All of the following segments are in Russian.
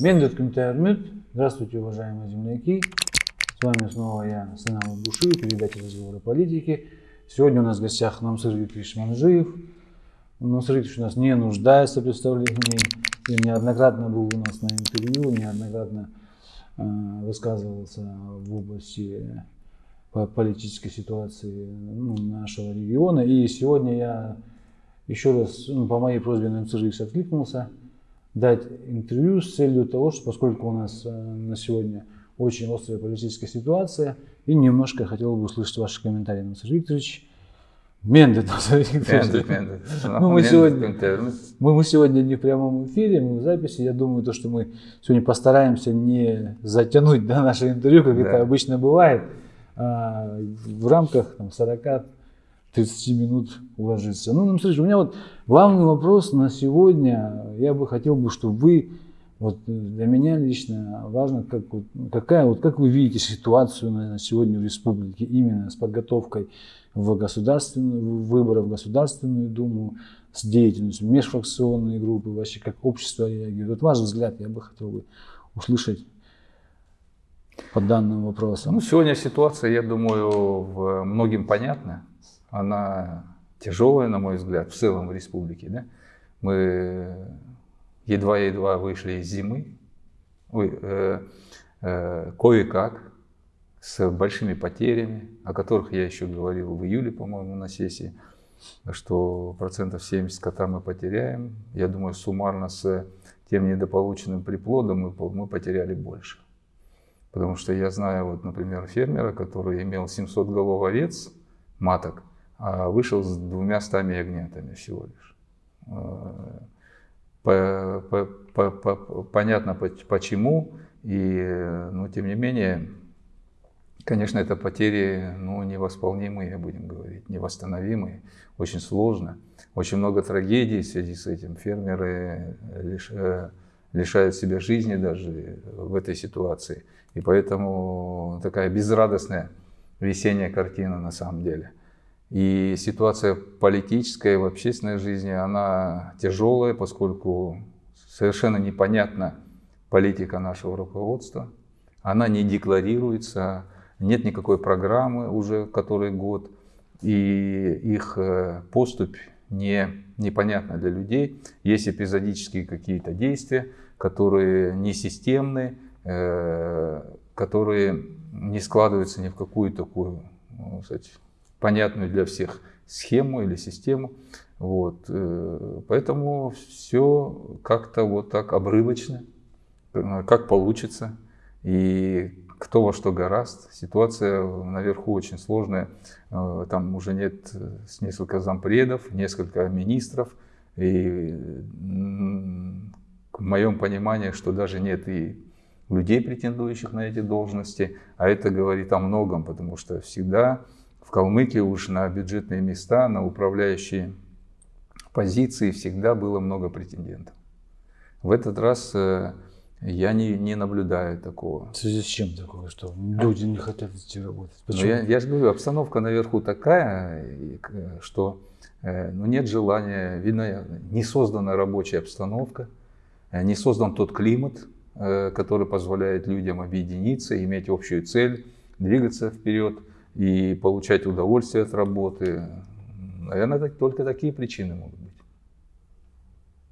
Мендет Кумтайрмют. Здравствуйте, уважаемые земляки. С вами снова я, Санал Буши, передача разговоры политики. Сегодня у нас в гостях Намсыр Викторович Манжиев. Намсыр Викторович у нас не нуждается в представлении. И неоднократно был у нас на интервью, неоднократно э, высказывался в области политической ситуации ну, нашего региона. И сегодня я еще раз ну, по моей просьбе на МЦЖИКС откликнулся дать интервью с целью того, что поскольку у нас э, на сегодня очень острая политическая ситуация, и немножко хотел бы услышать ваши комментарии, Насар Викторович. Мендет. Ну, мы, сегодня, мы, мы сегодня не в прямом эфире, мы в записи. Я думаю, то, что мы сегодня постараемся не затянуть да, наше интервью, как да. это обычно бывает, а в рамках там, 40 30 минут уложиться. Ну, смотрите, у меня вот главный вопрос на сегодня. Я бы хотел бы, чтобы вы, вот для меня лично важно, как, какая, вот, как вы видите ситуацию на, сегодня в республике именно с подготовкой в государственную, выборов в Государственную Думу, с деятельностью межфракционной группы, вообще как общество реагирует. Вот ваш взгляд я бы хотел бы услышать по данным вопросам. Ну, сегодня ситуация, я думаю, многим понятна она тяжелая, на мой взгляд, в целом в республике. Да? Мы едва-едва вышли из зимы, э, э, кое-как, с большими потерями, о которых я еще говорил в июле, по-моему, на сессии, что процентов 70 скота мы потеряем. Я думаю, суммарно с тем недополученным приплодом мы, мы потеряли больше. Потому что я знаю, вот, например, фермера, который имел 700 голов овец, маток, вышел с двумя стами ягнятами всего лишь. А, по, понятно почему, и, но тем не менее, конечно, это потери ну, невосполнимые, будем говорить, невосстановимые, очень сложно. Очень много трагедий в связи с этим. Фермеры э, лишают себя жизни даже в этой ситуации. И поэтому такая безрадостная весенняя картина на самом деле. И ситуация политическая в общественной жизни, она тяжелая, поскольку совершенно непонятна политика нашего руководства. Она не декларируется, нет никакой программы уже который год, и их э, поступь не, непонятна для людей. Есть эпизодические какие-то действия, которые не системные, э, которые не складываются ни в какую такую, ну, кстати, понятную для всех схему или систему. Вот. Э, поэтому все как-то вот так обрывочно, э, как получится. И кто во что гораст. Ситуация наверху очень сложная. Э, там уже нет несколько зампредов, несколько министров. И в моем понимании, что даже нет и людей, претендующих на эти должности. А это говорит о многом, потому что всегда в Калмыкии уж на бюджетные места, на управляющие позиции всегда было много претендентов. В этот раз э, я не, не наблюдаю такого. В связи с чем такое, что люди не хотят идти работать? Ну, Почему? я, я же говорю, обстановка наверху такая, что э, ну, нет желания, видно, не создана рабочая обстановка, э, не создан тот климат, который позволяет людям объединиться, иметь общую цель, двигаться вперед и получать удовольствие от работы. Наверное, только такие причины могут быть.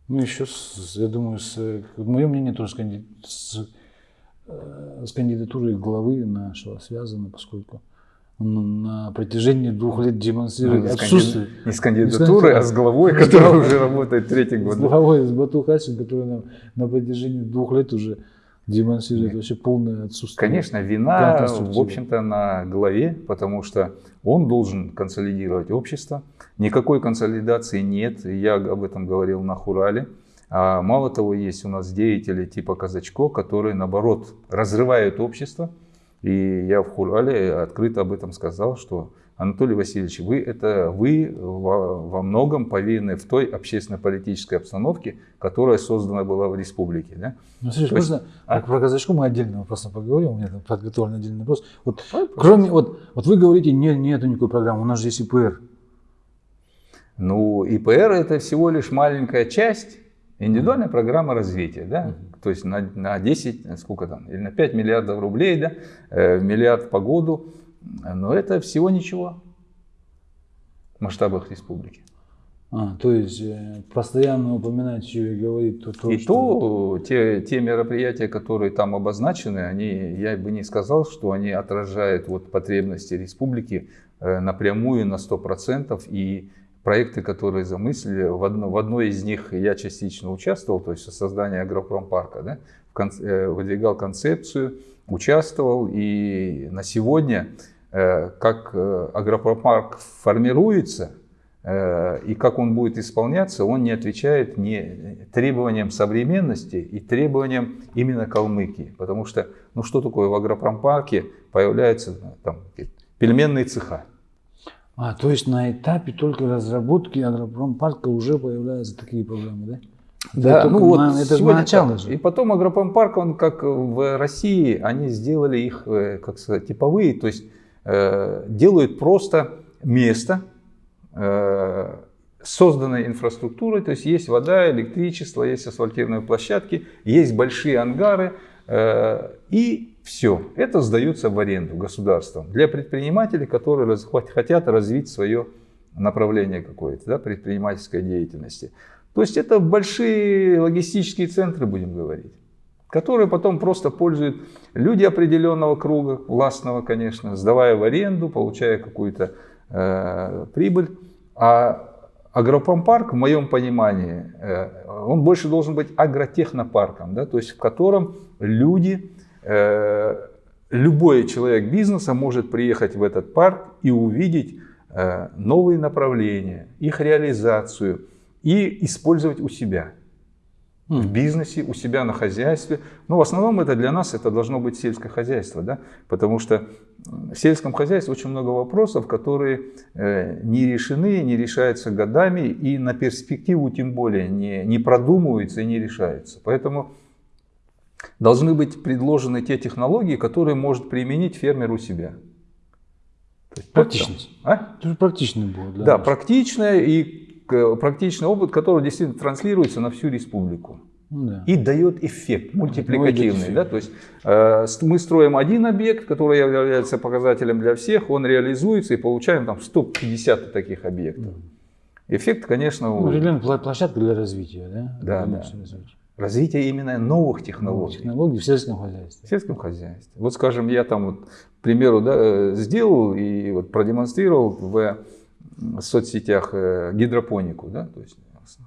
Ну, еще, я думаю, с, мое мнение тоже с, с, э, с кандидатурой главы нашего связано, поскольку он на протяжении двух лет демонстрирует ну, отсутствие. Не с кандидатурой, а с главой, которая уже работает третий год. С главой, с Бату Хасин, который нам на протяжении двух лет уже демонстрирует вообще полное отсутствие. Конечно, вина, в общем-то, на главе, потому что он должен консолидировать общество. Никакой консолидации нет, я об этом говорил на Хурале. А мало того, есть у нас деятели типа Казачко, которые, наоборот, разрывают общество. И я в Хурале открыто об этом сказал, что Анатолий Васильевич, вы это вы во, многом повинны в той общественно-политической обстановке, которая создана была в республике. Да? Ну, Сергей, можно есть, а? про казачку мы отдельно просто поговорим, у меня там подготовлен отдельный вопрос. Вот, кроме, вот, вот вы говорите, не, нету никакой программы, у нас же есть ИПР. Ну, ИПР это всего лишь маленькая часть Индивидуальная программа развития, да, то есть на, на 10, сколько там, или на 5 миллиардов рублей, да, э, миллиард по году, но это всего ничего в масштабах республики. А, то есть э, постоянно упоминать еще и говорить то, то И что... то те, те мероприятия, которые там обозначены, они, я бы не сказал, что они отражают вот потребности республики э, напрямую на 100%. И проекты, которые замыслили, в, одно, в одной из них я частично участвовал, то есть создание агропромпарка, да, в конце, э, выдвигал концепцию, участвовал. И на сегодня, как э, агропромпарк формируется, Э, и как он будет исполняться, он не отвечает не требованиям современности и требованиям именно Калмыкии. Потому что, ну что такое в агропромпарке появляются там, пельменные цеха. А, то есть на этапе только разработки агропромпарка уже появляются такие проблемы, да? Да, это ну вот на, это сегодня начало же. И потом агропромпарк, он как в России, они сделали их, э, как сказать, типовые, то есть э, делают просто место, Э, созданной инфраструктурой, то есть есть вода, электричество, есть асфальтированные площадки, есть большие ангары э, и все. Это сдается в аренду государством для предпринимателей, которые хотят развить свое направление какое-то, да, предпринимательской деятельности. То есть это большие логистические центры, будем говорить, которые потом просто пользуют люди определенного круга, властного, конечно, сдавая в аренду, получая какую-то э, прибыль. А агропромпарк, в моем понимании, э, он больше должен быть агротехнопарком, да, то есть в котором люди, э, любой человек бизнеса может приехать в этот парк и увидеть э, новые направления, их реализацию и использовать у себя в бизнесе, у себя на хозяйстве. Но в основном это для нас это должно быть сельское хозяйство, да? потому что в сельском хозяйстве очень много вопросов, которые э, не решены, не решаются годами и на перспективу тем более не, не продумываются и не решаются. Поэтому должны быть предложены те технологии, которые может применить фермер у себя. Практичность. А? Практичный будет. Да, да практичная и практичный опыт, который действительно транслируется на всю республику. Да. И дает эффект мультипликативный. Да? То есть э, мы строим один объект, который является показателем для всех, он реализуется и получаем там 150 таких объектов. Эффект, конечно... Ну, определенная площадка для развития. Да, да, да. Развития. Развитие именно новых технологий. Новых технологий в сельском хозяйстве. В сельском хозяйстве. Вот скажем, я там вот, к примеру, да, э, сделал и вот продемонстрировал в соцсетях э, гидропонику, да, то есть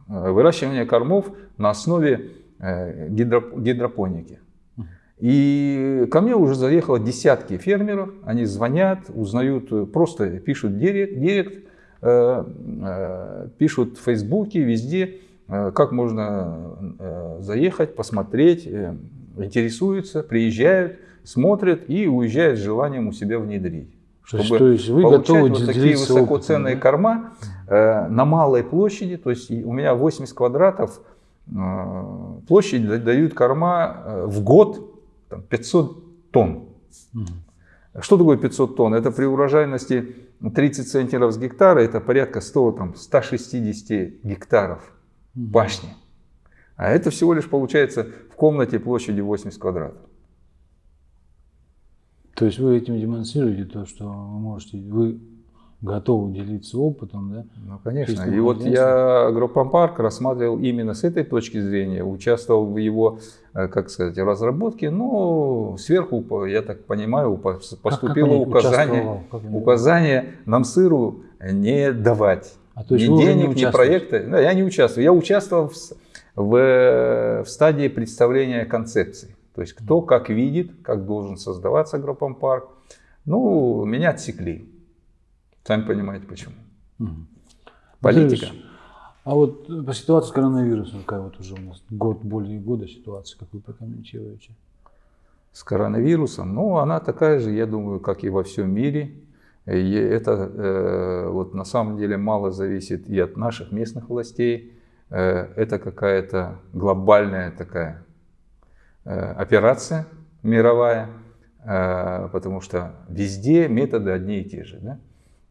э, выращивание кормов на основе э, гидропоники. И ко мне уже заехало десятки фермеров, они звонят, узнают, просто пишут директ, директ пишут в Фейсбуке, везде, как можно заехать, посмотреть, интересуются, приезжают, смотрят и уезжают с желанием у себя внедрить чтобы то есть вы получать готовы вот такие высокоценные опытом, корма э, на малой площади. То есть у меня 80 квадратов э, площадь дают корма э, в год там, 500 тонн. Угу. Что такое 500 тонн? Это при урожайности 30 центнеров с гектара, это порядка 100, там, 160 гектаров башни. А это всего лишь получается в комнате площадью 80 квадратов. То есть вы этим демонстрируете то, что вы можете, вы готовы делиться опытом, да? Ну, конечно. И вот я агропромпарк рассматривал именно с этой точки зрения, участвовал в его, э, как сказать, разработке, но сверху, я так понимаю, поступило как, как указание, указание нам сыру не давать. А, то есть ни денег, ни проекта. Да, я не участвую. Я участвовал в, в, в стадии представления концепции. То есть кто как видит, как должен создаваться агропромпарк. Ну, меня отсекли. Сами понимаете почему. Угу. Политика. А вот по ситуации с коронавирусом, какая вот уже у нас год, более года ситуация, как вы прокомментируете? С коронавирусом, ну, она такая же, я думаю, как и во всем мире. И это э, вот на самом деле мало зависит и от наших местных властей. Э, это какая-то глобальная такая Э, операция мировая, э, потому что везде методы одни и те же. Да?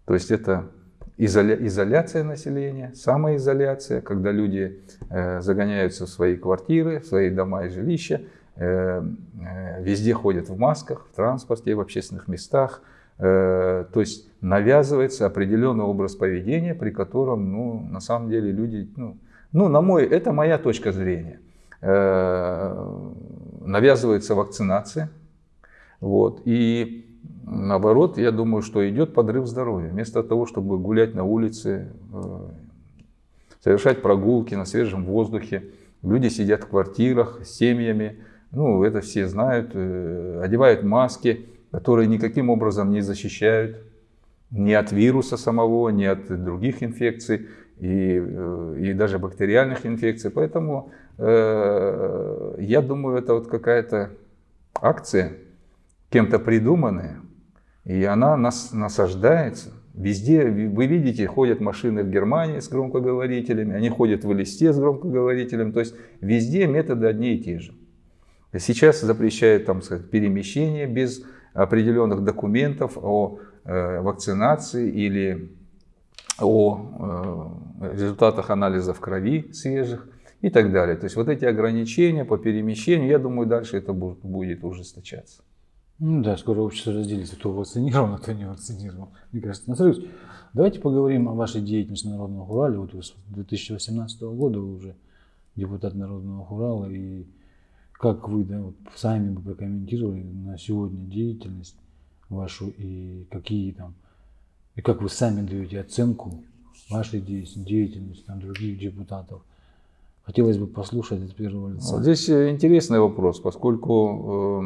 То есть это изоля, изоляция населения, самоизоляция, когда люди э, загоняются в свои квартиры, в свои дома и жилища, э, э, везде ходят в масках, в транспорте, в общественных местах. Э, то есть навязывается определенный образ поведения, при котором, ну, на самом деле люди, ну, ну на мой, это моя точка зрения. Э, навязывается вакцинация, вот, и Наоборот, я думаю, что идет подрыв здоровья. Вместо того, чтобы гулять на улице, э, совершать прогулки на свежем воздухе, люди сидят в квартирах с семьями, ну, это все знают, э, одевают маски, которые никаким образом не защищают ни от вируса самого, ни от других инфекций и, и даже бактериальных инфекций. Поэтому я думаю, это вот какая-то акция, кем-то придуманная, и она нас насаждается. Везде, вы видите, ходят машины в Германии с громкоговорителями, они ходят в Элисте с громкоговорителем. То есть везде методы одни и те же. Сейчас запрещают там, сказать, перемещение без определенных документов о э, вакцинации или о э, результатах анализов крови свежих и так далее. То есть вот эти ограничения по перемещению, я думаю, дальше это будет, будет ужесточаться. Ну да, скоро общество разделится, кто вакцинирован, а кто не вакцинирован. Мне кажется, Насрыевич, давайте поговорим о вашей деятельности Народного Хурала. Вот вы с 2018 года вы уже депутат Народного Хурала. И как вы да, вот сами бы прокомментировали на сегодня деятельность вашу и какие там, и как вы сами даете оценку вашей деятельности, там, других депутатов. Хотелось бы послушать от первого лица. Вот здесь э, интересный вопрос, поскольку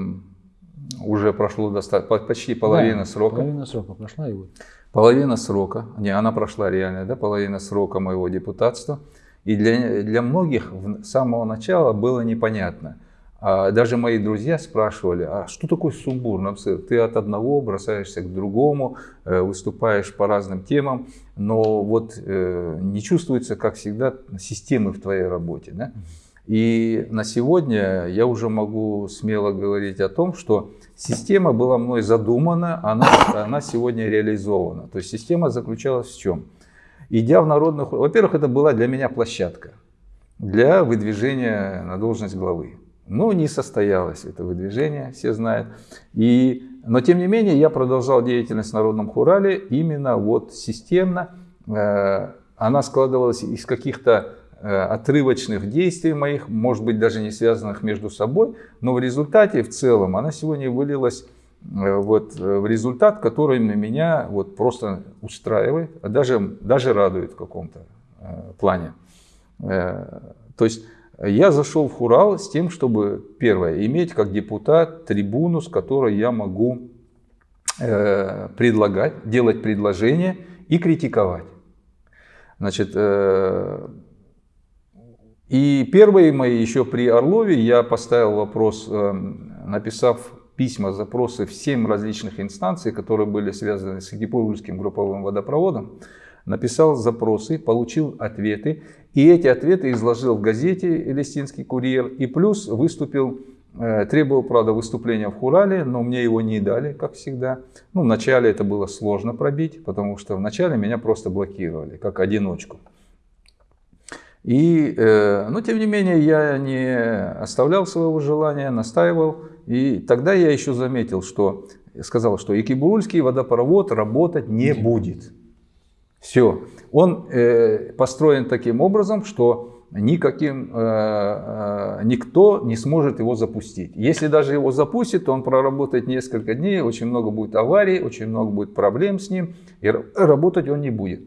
э, уже прошло достаточно, почти половина да, срока. Половина срока прошла вот. Половина срока, не, она прошла реально, да, половина срока моего депутатства. И для, для многих с самого начала было непонятно. А даже мои друзья спрашивали, а что такое сумбур? Ну, ты от одного бросаешься к другому, э, выступаешь по разным темам, но вот э, не чувствуется, как всегда, системы в твоей работе. Да? И на сегодня я уже могу смело говорить о том, что система была мной задумана, она, она сегодня реализована. То есть система заключалась в чем? Идя в народных... Во-первых, это была для меня площадка для выдвижения на должность главы. Но не состоялось это выдвижение, все знают. И, но тем не менее я продолжал деятельность в Народном Хурале именно вот системно. Э, она складывалась из каких-то Э, отрывочных действий моих, может быть даже не связанных между собой, но в результате в целом она сегодня вылилась э, вот в результат, который меня вот просто устраивает, а даже, даже радует в каком-то плане. То есть я зашел в Хурал с тем, чтобы, первое, иметь как депутат трибуну, с которой я могу предлагать, делать предложения и критиковать. Значит, и первые мои, еще при Орлове, я поставил вопрос, эм, написав письма, запросы в 7 различных инстанций, которые были связаны с Екатеринбургским групповым водопроводом, написал запросы, получил ответы, и эти ответы изложил в газете «Элистинский курьер», и плюс выступил, э, требовал, правда, выступления в Хурале, но мне его не дали, как всегда. Ну, вначале это было сложно пробить, потому что вначале меня просто блокировали, как одиночку. И, э, но тем не менее, я не оставлял своего желания, настаивал. И тогда я еще заметил, что сказал, что Екибурульский водопровод работать не будет. Все. Он э, построен таким образом, что никаким, э, э, никто не сможет его запустить. Если даже его запустит, то он проработает несколько дней, очень много будет аварий, очень много будет проблем с ним, и работать он не будет.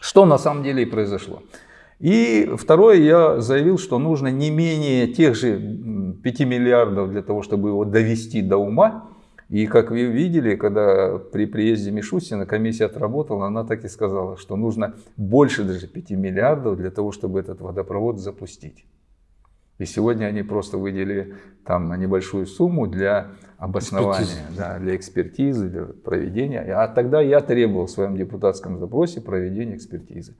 Что на самом деле и произошло. И второе, я заявил, что нужно не менее тех же 5 миллиардов для того, чтобы его довести до ума. И как вы видели, когда при приезде Мишустина комиссия отработала, она так и сказала, что нужно больше даже 5 миллиардов для того, чтобы этот водопровод запустить. И сегодня они просто выделили там небольшую сумму для обоснования, экспертизы. Да, для экспертизы, для проведения. А тогда я требовал в своем депутатском запросе проведения экспертизы.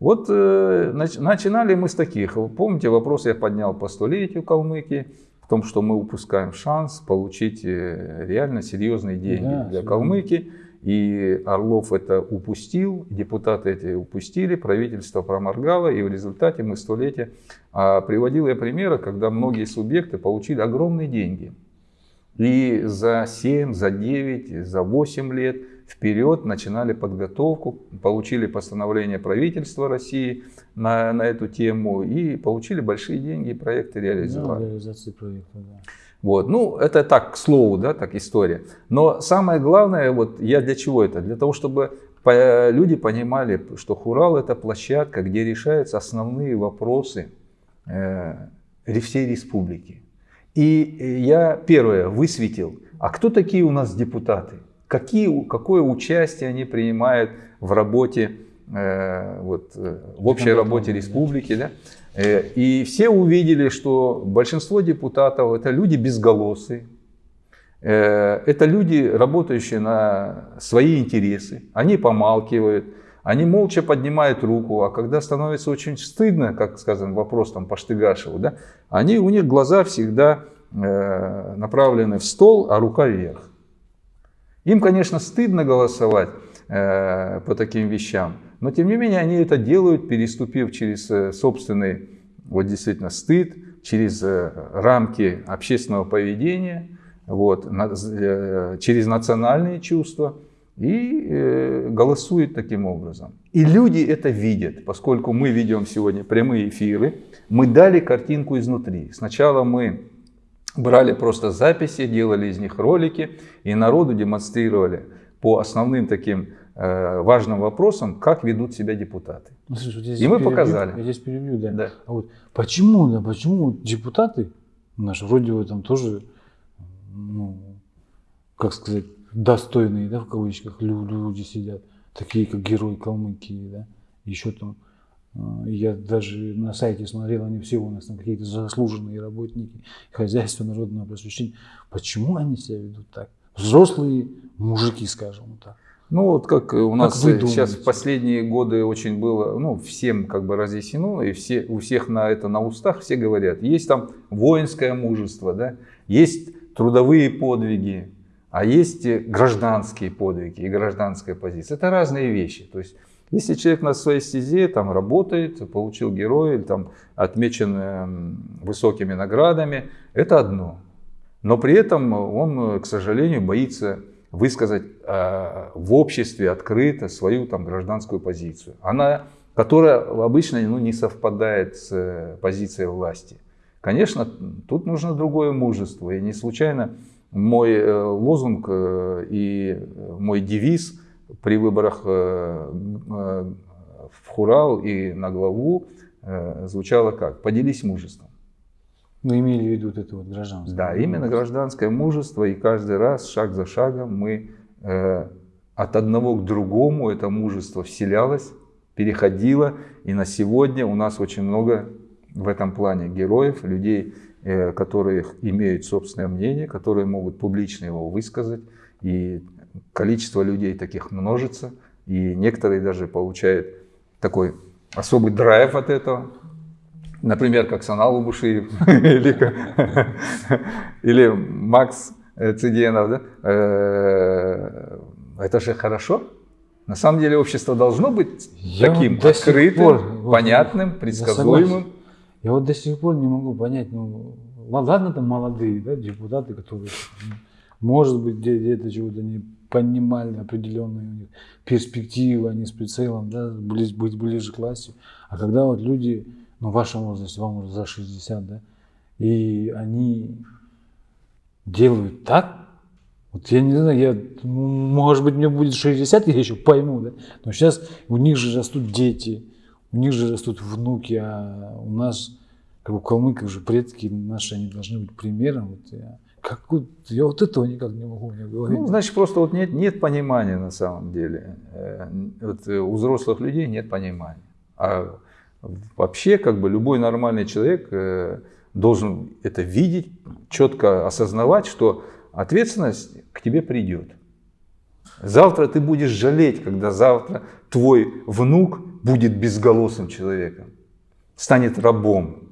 Вот э, начинали мы с таких. Помните, вопрос я поднял по столетию Калмыкии, в том, что мы упускаем шанс получить э, реально серьезные деньги да, для Калмыкии. и Орлов это упустил, депутаты эти упустили, правительство проморгало, и в результате мы столетия. А приводил я примеры, когда многие субъекты получили огромные деньги. И за 7, за 9, за 8 лет вперед начинали подготовку, получили постановление правительства России на, на эту тему и получили большие деньги, и проекты реализовали. Да, реализации проекта, да. Вот. Ну, это так, к слову, да, так история. Но самое главное, вот я для чего это? Для того, чтобы люди понимали, что Хурал это площадка, где решаются основные вопросы э, всей республики. И я первое высветил, а кто такие у нас депутаты? Какие, какое участие они принимают в работе, э, вот, э, в общей работе республики? Да? Э, и все увидели, что большинство депутатов это люди безголосые, это люди, работающие на свои интересы, они помалкивают, они молча поднимают руку, а когда становится очень стыдно, как сказан вопрос там по Штыгашеву, да, они, у них глаза всегда направлены в стол, а рука вверх. Им, конечно, стыдно голосовать по таким вещам, но тем не менее они это делают, переступив через э, собственный, вот действительно, стыд, через э, рамки общественного поведения, вот, э, через национальные чувства и голосуют таким образом. И люди это видят, поскольку мы ведем сегодня прямые эфиры, мы дали картинку изнутри. Сначала мы брали просто записи, делали из них ролики и народу демонстрировали по основным таким Э, важным вопросом, как ведут себя депутаты. Ну, слушай, вот и мы перебью, показали. Я здесь перебью, да. да. А вот почему, да, почему депутаты наши, вроде бы там тоже, ну, как сказать, достойные, да, в кавычках, люди сидят, такие как герои Калмыкии, да, еще там, я даже на сайте смотрел, они все у нас там какие-то заслуженные работники хозяйства народного просвещения. Почему они себя ведут так? Взрослые мужики, скажем так. Ну вот как у нас как сейчас в последние годы очень было, ну всем как бы разъяснено, и все, у всех на это на устах все говорят, есть там воинское мужество, да, есть трудовые подвиги, а есть гражданские подвиги и гражданская позиция. Это разные вещи. То есть если человек на своей стезе там работает, получил героя, или там отмечен эм, высокими наградами, это одно. Но при этом он, к сожалению, боится высказать э, в обществе открыто свою там, гражданскую позицию, она, которая обычно ну, не совпадает с э, позицией власти. Конечно, тут нужно другое мужество. И не случайно мой э, лозунг э, и мой девиз при выборах э, э, в Хурал и на главу э, звучало как «поделись мужеством». Мы имели в виду это вот гражданское. Да, именно гражданское мужество. И каждый раз, шаг за шагом, мы э, от одного к другому это мужество вселялось, переходило. И на сегодня у нас очень много в этом плане героев, людей, э, которые имеют собственное мнение, которые могут публично его высказать. И количество людей таких множится. И некоторые даже получают такой особый драйв от этого. Например, как Санал Убушиев или, или Макс Циденов. Да? Э, это же хорошо. На самом деле общество должно быть Я таким вот открытым, пор, понятным, предсказуемым. Я вот до сих пор не могу понять, ну ладно там молодые да, депутаты, которые может быть где-то чего-то не понимали определенные у них перспективы, они с прицелом да, быть ближе к власти. А когда вот люди ну, в вашем возрасте, вам уже за 60, да, и они делают так, вот я не знаю, я, может быть, мне будет 60, я еще пойму, да, но сейчас у них же растут дети, у них же растут внуки, а у нас, как бы калмыков же предки наши, они должны быть примером. Вот я, как, я вот этого никак не могу мне говорить. Ну, значит, просто вот нет, нет понимания на самом деле. Э, вот э, у взрослых людей нет понимания. А Вообще, как бы любой нормальный человек э, должен это видеть, четко осознавать, что ответственность к тебе придет. Завтра ты будешь жалеть, когда завтра твой внук будет безголосым человеком, станет рабом.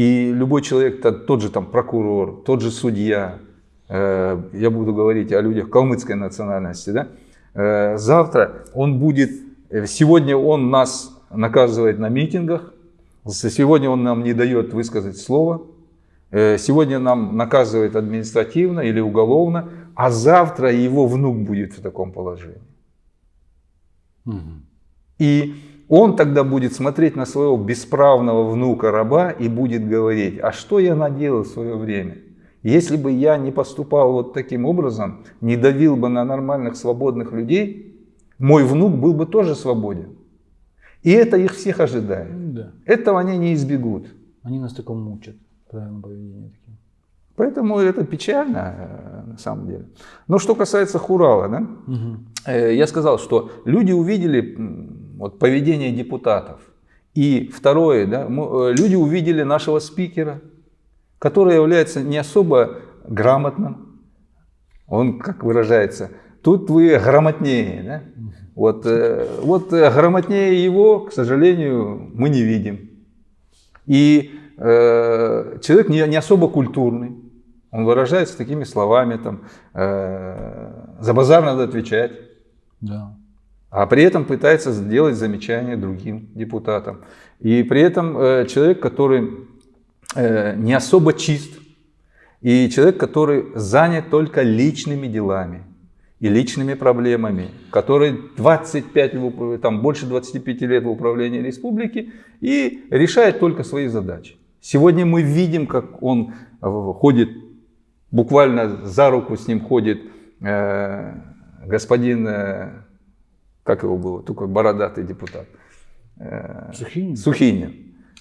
И любой человек, тот же там прокурор, тот же судья, э, я буду говорить о людях калмыцкой национальности, да, Э, завтра он будет, э, сегодня он нас наказывает на митингах, сегодня он нам не дает высказать слово, сегодня нам наказывает административно или уголовно, а завтра его внук будет в таком положении. Угу. И он тогда будет смотреть на своего бесправного внука-раба и будет говорить, а что я наделал в свое время? Если бы я не поступал вот таким образом, не давил бы на нормальных свободных людей, мой внук был бы тоже свободен. И это их всех ожидает. Да. Этого они не избегут. Они нас таком мучат, правильно поведение таким. Поэтому это печально э, на самом деле. Но что касается Хурала, да, угу. я сказал, что люди увидели вот, поведение депутатов. И второе, да, э, люди увидели нашего спикера, который является не особо грамотным. Он, как выражается, тут вы грамотнее. Да? Вот, э, вот э, грамотнее его, к сожалению, мы не видим. И э, человек не, не особо культурный. Он выражается такими словами, там, э, за базар надо отвечать. Да а при этом пытается сделать замечания другим депутатам. И при этом э, человек, который э, не особо чист, и человек, который занят только личными делами и личными проблемами, который 25, там, больше 25 лет в управлении республики и решает только свои задачи. Сегодня мы видим, как он э, ходит, буквально за руку с ним ходит э, господин э, как его было, такой бородатый депутат. Э, Сухинин. Сухинин.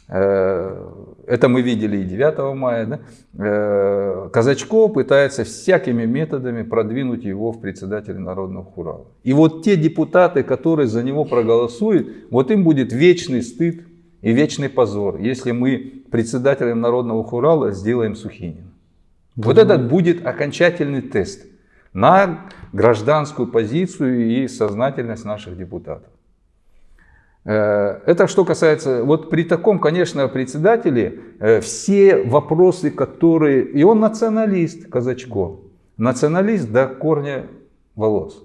Э, это мы видели и 9 мая. Да? Э, Казачко пытается всякими методами продвинуть его в председателе Народного хурала. И вот те депутаты, которые за него проголосуют, вот им будет вечный стыд и вечный позор, если мы председателем Народного хурала сделаем Сухинина. Вот этот будет окончательный тест на гражданскую позицию и сознательность наших депутатов. Э, это что касается, вот при таком, конечно, председателе, э, все вопросы, которые, и он националист, Казачко, националист до корня волос,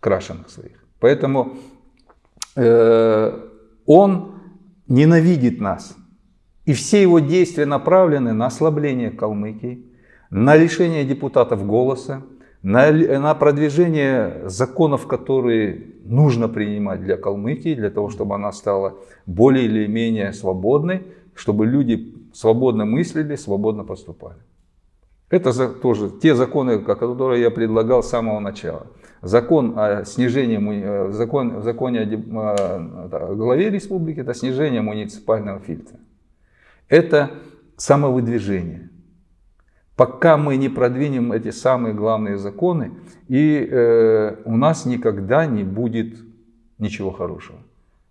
крашеных своих. Поэтому э, он ненавидит нас. И все его действия направлены на ослабление Калмыкии, на лишение депутатов голоса, на, на продвижение законов, которые нужно принимать для Калмыкии, для того, чтобы она стала более или менее свободной, чтобы люди свободно мыслили, свободно поступали. Это тоже те законы, которые я предлагал с самого начала. Закон о снижении, э, закон, законе о главе республики, это снижение муниципального фильтра. Это самовыдвижение пока мы не продвинем эти самые главные законы, и э, у нас никогда не будет ничего хорошего.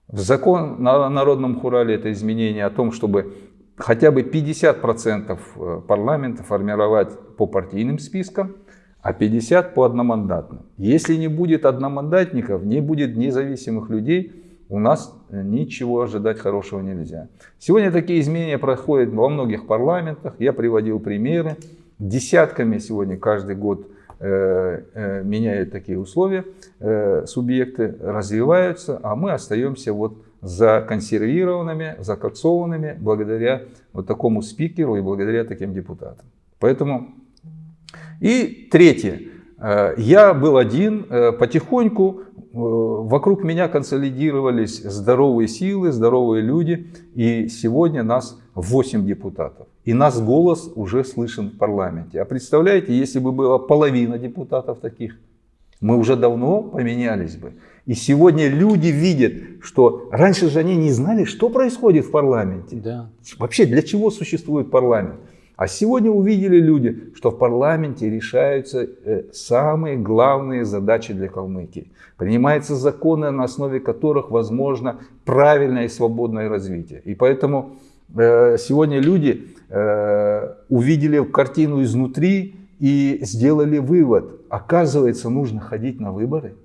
В закон на народном хурале это изменение о том, чтобы хотя бы 50% э, парламента формировать по партийным спискам, а 50% по одномандатным. Если не будет одномандатников, не будет независимых людей, у нас ничего ожидать хорошего нельзя. Сегодня такие изменения происходят во многих парламентах. Я приводил примеры. Десятками сегодня каждый год э, э, меняют такие условия, э, субъекты развиваются, а мы остаемся вот законсервированными, закоксованными благодаря вот такому спикеру и благодаря таким депутатам. Поэтому и третье. Э, я был один, э, потихоньку Э, вокруг меня консолидировались здоровые силы, здоровые люди. И сегодня нас 8 депутатов. И нас голос уже слышен в парламенте. А представляете, если бы была половина депутатов таких, мы уже давно поменялись бы. И сегодня люди видят, что раньше же они не знали, что происходит в парламенте. Да. Вообще, для чего существует парламент. А сегодня увидели люди, что в парламенте решаются э, самые главные задачи для Калмыкии. Принимаются законы, на основе которых возможно правильное и свободное развитие. И поэтому э, сегодня люди э, увидели картину изнутри и сделали вывод. Оказывается, нужно ходить на выборы.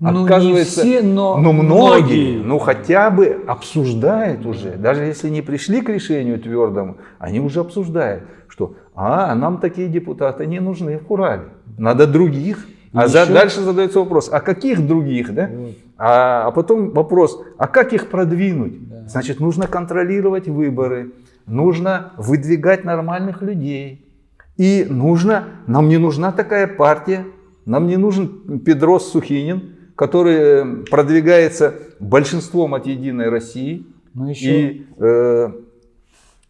Ну, Оказывается, не все, но, но многие, многие, ну хотя бы обсуждают уже, даже если не пришли к решению твердому, они уже обсуждают, что а, нам такие депутаты не нужны в Урале, надо других. А за, дальше задается вопрос, а каких других, да? Вот. А, а потом вопрос, а как их продвинуть? Да. Значит, нужно контролировать выборы, нужно выдвигать нормальных людей. И нужно, нам не нужна такая партия, нам не нужен Педрос Сухинин, который э, продвигается большинством от Единой России. Ну, еще И э,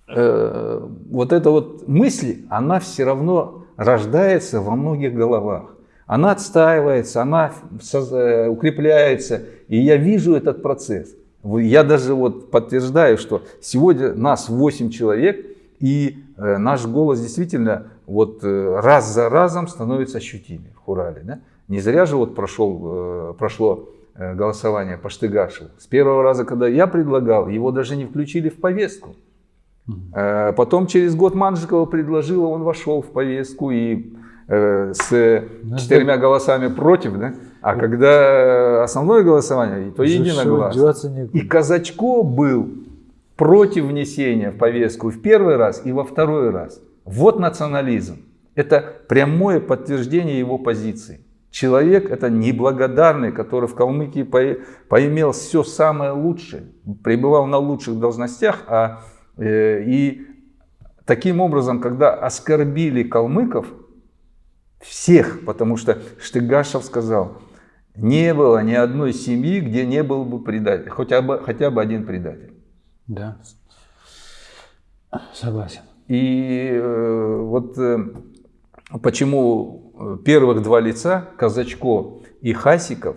э, вот эта вот мысль, она все равно рождается во многих головах. Она отстаивается, она э, укрепляется. И я вижу этот процесс. Я даже вот подтверждаю, что сегодня нас 8 человек, и э, наш голос действительно вот раз за разом становится ощутимее в Хурале. Да? Не зря же вот прошел, э, прошло э, голосование по Штыгашеву. С первого раза, когда я предлагал, его даже не включили в повестку. Э, Потом через год Манжикова предложила, он вошел в повестку и э, с Ну, четырьмя голосами против, да? А когда основное голосование, то единогласно. И Казачко был против внесения в повестку в первый раз и во второй раз. Вот национализм. Это прямое подтверждение его позиции. Человек это неблагодарный, который в Калмыкии по- поимел все самое лучшее, пребывал на лучших должностях, а, э, и таким образом, когда оскорбили калмыков, всех, потому что Штыгашев сказал, не было ни одной семьи, где не был бы предатель, хотя бы, хотя бы один предатель. Да. Согласен. И э, вот э, почему первых два лица, Казачко и Хасиков,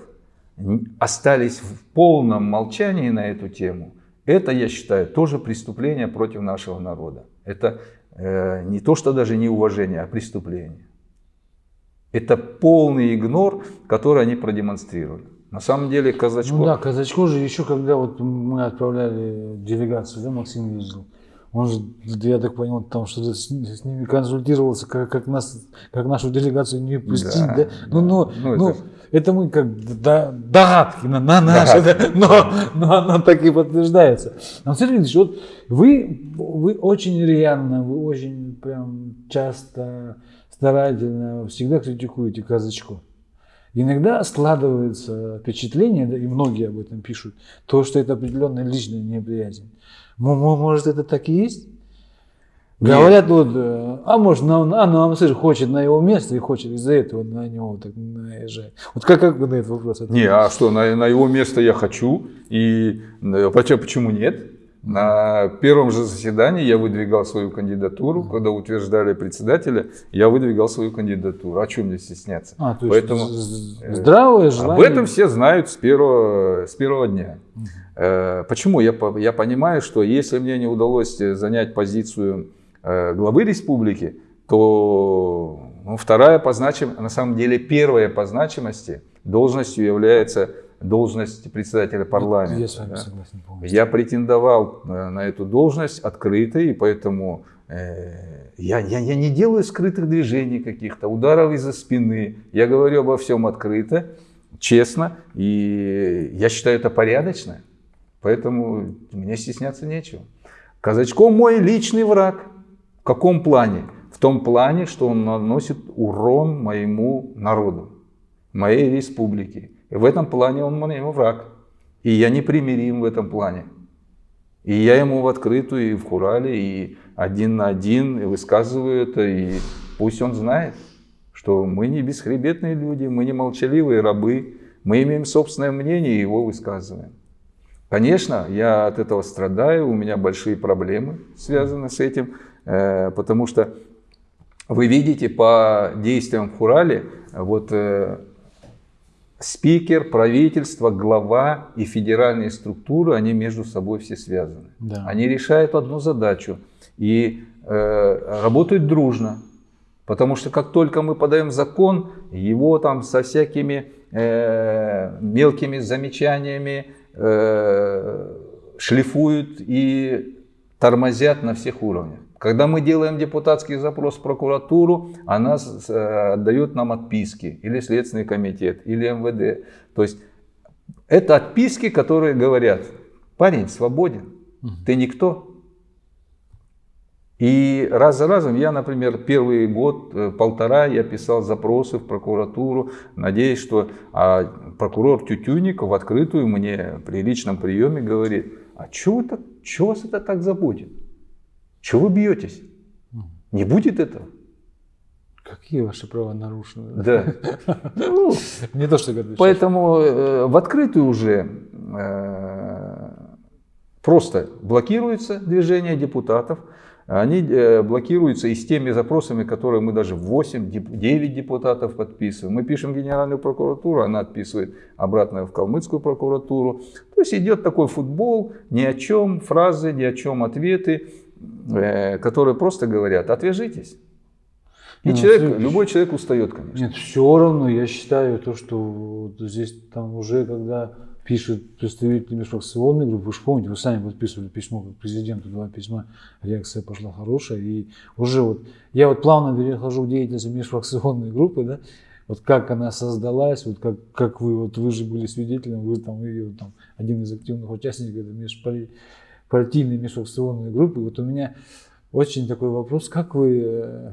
остались в полном молчании на эту тему, это, я считаю, тоже преступление против нашего народа. Это э, не то, что даже не уважение, а преступление. Это полный игнор, который они продемонстрировали. На самом деле Казачко... Ну да, Казачко же еще, когда вот мы отправляли делегацию, да, Максим ездил, он же, я так понял, там что-то с, с ними консультировался, как, как, нас, как нашу делегацию не пустить, да? Да, Ну, ну, Ну, ну, это- это... мы как до- догадки на, на наши, да, но, но оно так и подтверждается. Но, Сергей Ильич, вот вы, вы очень рьяно, вы очень прям часто, старательно, всегда критикуете Казачко. Иногда складывается впечатление, да, и многие об этом пишут, то, что это определенная личная неприязнь. Мо- мо- Может, это так и есть? Нет. Говорят, вот, э, а может, на, а, ну, Амсыр хочет на его место и хочет из-за этого на него так наезжать. Вот как, как вы на этот вопрос Не, ответите? а что, на, на его место я хочу, и э, почему, почему нет? На первом же заседании я выдвигал свою кандидатуру, когда утверждали председателя, я выдвигал свою кандидатуру. А чем мне стесняться? А, то есть Поэтому з- здравое желание. об этом все знают с первого, с первого дня. Э, Почему? Я, я понимаю, что если мне не удалось э, занять позицию э, главы республики, то ну, вторая по значимости, на самом деле первая по значимости должностью является должность председателя парламента. Я с вами да. согласен полностью. Я претендовал э, на эту должность открыто, и поэтому э, я, я, я не делаю скрытых движений каких-то, ударов из-за спины. Я говорю обо всем открыто, честно, и я считаю это порядочно. Поэтому мне стесняться нечего. Казачко мой личный враг. В каком плане? В том плане, что он наносит урон моему народу, моей республике. В этом плане он моему враг. И я непримирим в этом плане. И я ему в открытую и в Хурале, и один на один и высказываю это, и пусть он знает, что мы не бесхребетные люди, мы не молчаливые рабы, мы имеем собственное мнение и его высказываем. Конечно, я от этого страдаю, у меня большие проблемы связаны с этим, э, потому что вы видите по действиям в Хурале, вот э, спикер, правительство, глава и федеральные структуры, они между собой все связаны. Да. Они решают одну задачу и э, работают дружно. Потому что как только мы подаем закон, его там со всякими э, мелкими замечаниями э, шлифуют и тормозят на всех уровнях. Когда мы делаем депутатский запрос в прокуратуру, она э, отдает нам отписки, или Следственный комитет, или МВД. То есть это отписки, которые говорят, парень свободен, ты никто. И раз за разом я, например, первый год, э, полтора я писал запросы в прокуратуру, надеясь, что а прокурор Тютюников в открытую мне при личном приеме говорит, а что, это, что вас это так заботит? Чего вы бьетесь? Не будет этого. Какие ваши права нарушены? Да. Ну, не то, что говоришь. Поэтому э, в открытую уже э, просто блокируется движение депутатов. Они э, блокируются и с теми запросами, которые мы даже 8-9 депутатов подписываем. Мы пишем в Генеральную прокуратуру, она отписывает обратно в Калмыцкую прокуратуру. То есть идет такой футбол, ни о чем фразы, ни о чем ответы, которые просто говорят, отвяжитесь. И Ну, человек, следующий. любой человек устает, конечно. Нет, все равно я считаю то, что вот здесь там уже, когда пишут представители межфракционной группы, вы же помните, вы сами подписывали письмо к президенту, два письма, реакция пошла хорошая, и уже вот, я вот плавно перехожу к деятельности межфракционной группы, да, вот как она создалась, вот как, как вы, вот вы же были свидетелем, вы там, ее, там один из активных участников этой межпартийной межфракционной группы, вот у меня очень такой вопрос, как вы э,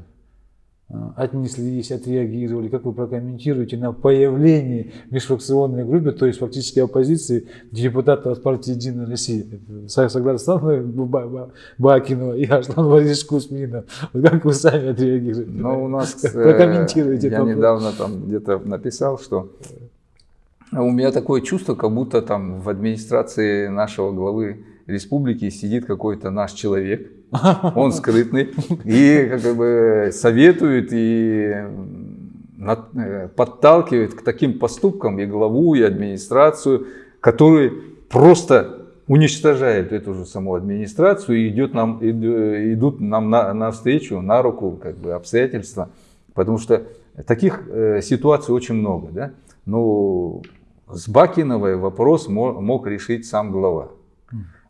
отнеслись, отреагировали, как вы прокомментируете на появление в межфракционной группе, то есть фактически оппозиции депутата от партии «Единая Россия». Станова Бакинова и Аслан Борисович Кузьминов. Вот как вы сами отреагируете? Но у нас, э, Прокомментируйте я вопрос. недавно там где-то написал, что у меня такое чувство, как будто там в администрации нашего главы республики сидит какой-то наш человек, он скрытный, и как бы советует и э, подталкивает к таким поступкам и главу, и администрацию, которые просто уничтожает эту же саму администрацию и идет нам, иду- идут нам на, навстречу, на руку как бы, обстоятельства. Потому что таких э, ситуаций очень много. Да? Ну, с Бакиновой вопрос мо- мог решить сам глава.